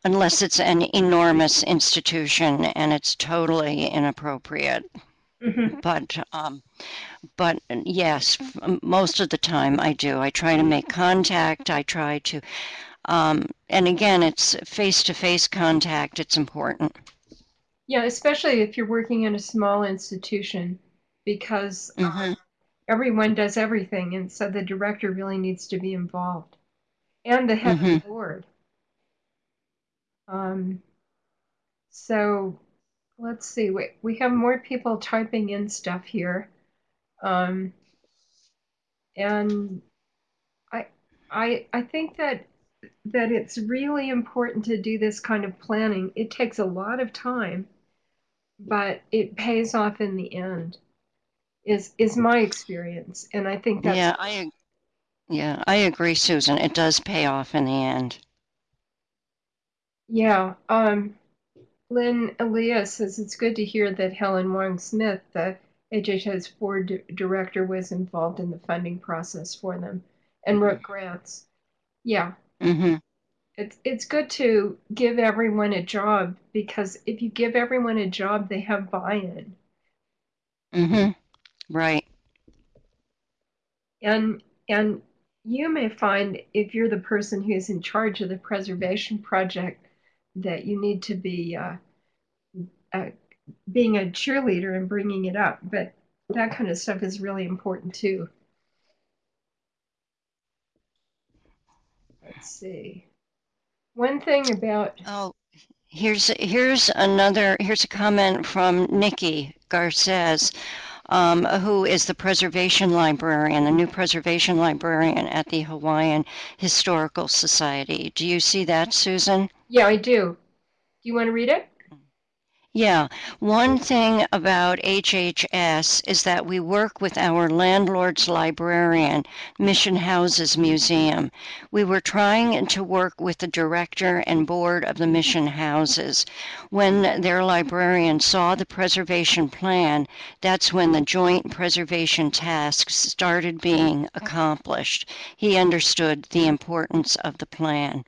unless it's an enormous institution and it's totally inappropriate. Mhm. But um, but yes, f- most of the time I do. I try to make contact. I try to, um, and again, it's face-to-face contact. It's important. Yeah, especially if you're working in a small institution, because hmm everyone does everything, and so the director really needs to be involved, and the head of hmm the board. Um, so let's see, we, we have more people typing in stuff here. Um, and I, I, I think that that it's really important to do this kind of planning. It takes a lot of time, but it pays off in the end. Is is my experience, and I think that's Yeah, I yeah, I agree, Susan. It does pay off in the end. yeah. Um, Lynn Elias says it's good to hear that Helen Wong Smith, the HHS board di- director, was involved in the funding process for them and wrote grants. Yeah, hmm it's it's good to give everyone a job because if you give everyone a job, they have buy-in. hmm Right. And and you may find if you're the person who's in charge of the preservation project that you need to be uh, uh, being a cheerleader and bringing it up. But that kind of stuff is really important too. Let's see. One thing about Oh, here's here's another here's a comment from Nikki Garces, um, who is the preservation librarian, the new preservation librarian at the Hawaiian Historical Society. Do you see that, Susan? yeah, I do. Do you want to read it? Yeah, one thing about HHS is that we work with our landlord's librarian, Mission Houses Museum. We were trying to work with the director and board of the Mission Houses. When their librarian saw the preservation plan, that's when the joint preservation tasks started being accomplished. He understood the importance of the plan.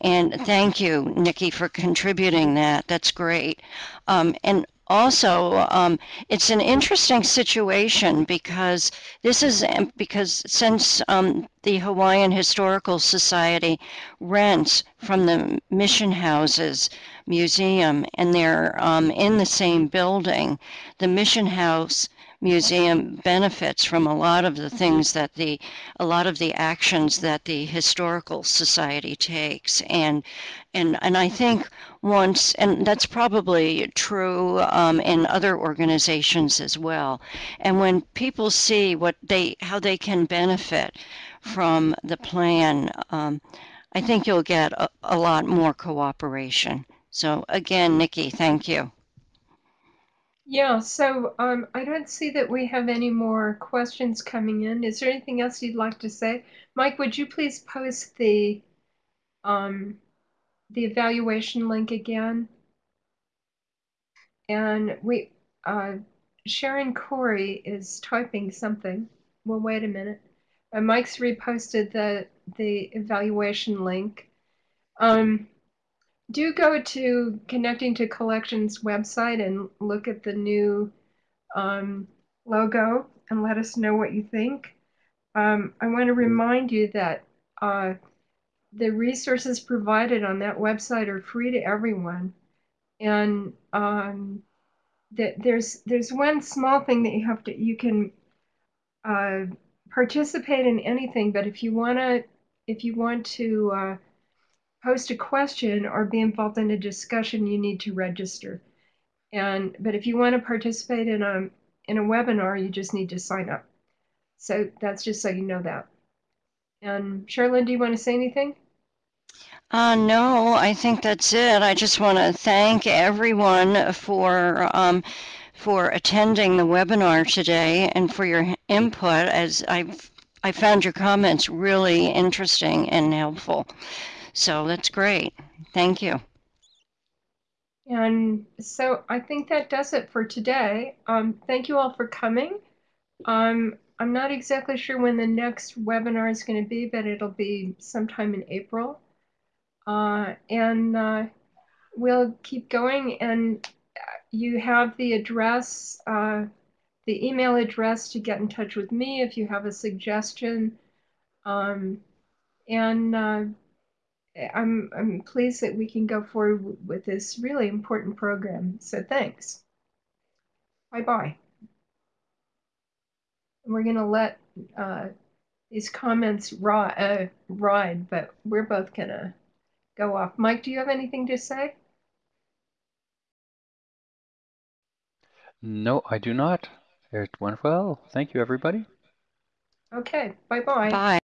And thank you, Nikki, for contributing that. That's great. Um, and also, um, it's an interesting situation because this is um, because since um, the Hawaiian Historical Society rents from the mission houses museum and they're um, in the same building, the mission house museum benefits from a lot of the things that the a lot of the actions that the historical society takes. And and and I think once and that's probably true um, in other organizations as well. And when people see what they how they can benefit from the plan um, I think you'll get a, a lot more cooperation. So again Nikki thank you Yeah, so um, I don't see that we have any more questions coming in. Is there anything else you'd like to say? Mike, would you please post the um, the evaluation link again? And we, uh, Sharon Corey is typing something. Well, wait a minute. Uh, Mike's reposted the the evaluation link. Um, do go to Connecting to Collections website and look at the new um, logo and let us know what you think. Um, I want to remind you that uh, the resources provided on that website are free to everyone. And um, that there's there's one small thing that you have to you can uh, participate in anything, but if you wanna if you want to uh, post a question or be involved in a discussion, you need to register. And but if you want to participate in a in a webinar, you just need to sign up. So that's just so you know that. And Charlene, do you want to say anything? Uh, no, I think that's it. I just want to thank everyone for um, for attending the webinar today and for your input. As I've I found your comments really interesting and helpful. So that's great. Thank you. And so I think that does it for today. Um, thank you all for coming. Um, I'm not exactly sure when the next webinar is going to be, but it'll be sometime in April. Uh, and uh, we'll keep going. And you have the address, uh, the email address to get in touch with me if you have a suggestion. Um, and uh, I'm, I'm pleased that we can go forward with this really important program. So thanks. Bye-bye. We're going to let uh, these comments ride, uh, ride, but we're both going to go off. Mike, do you have anything to say? No, I do not. It went well. Thank you, everybody. Okay, bye-bye. Bye.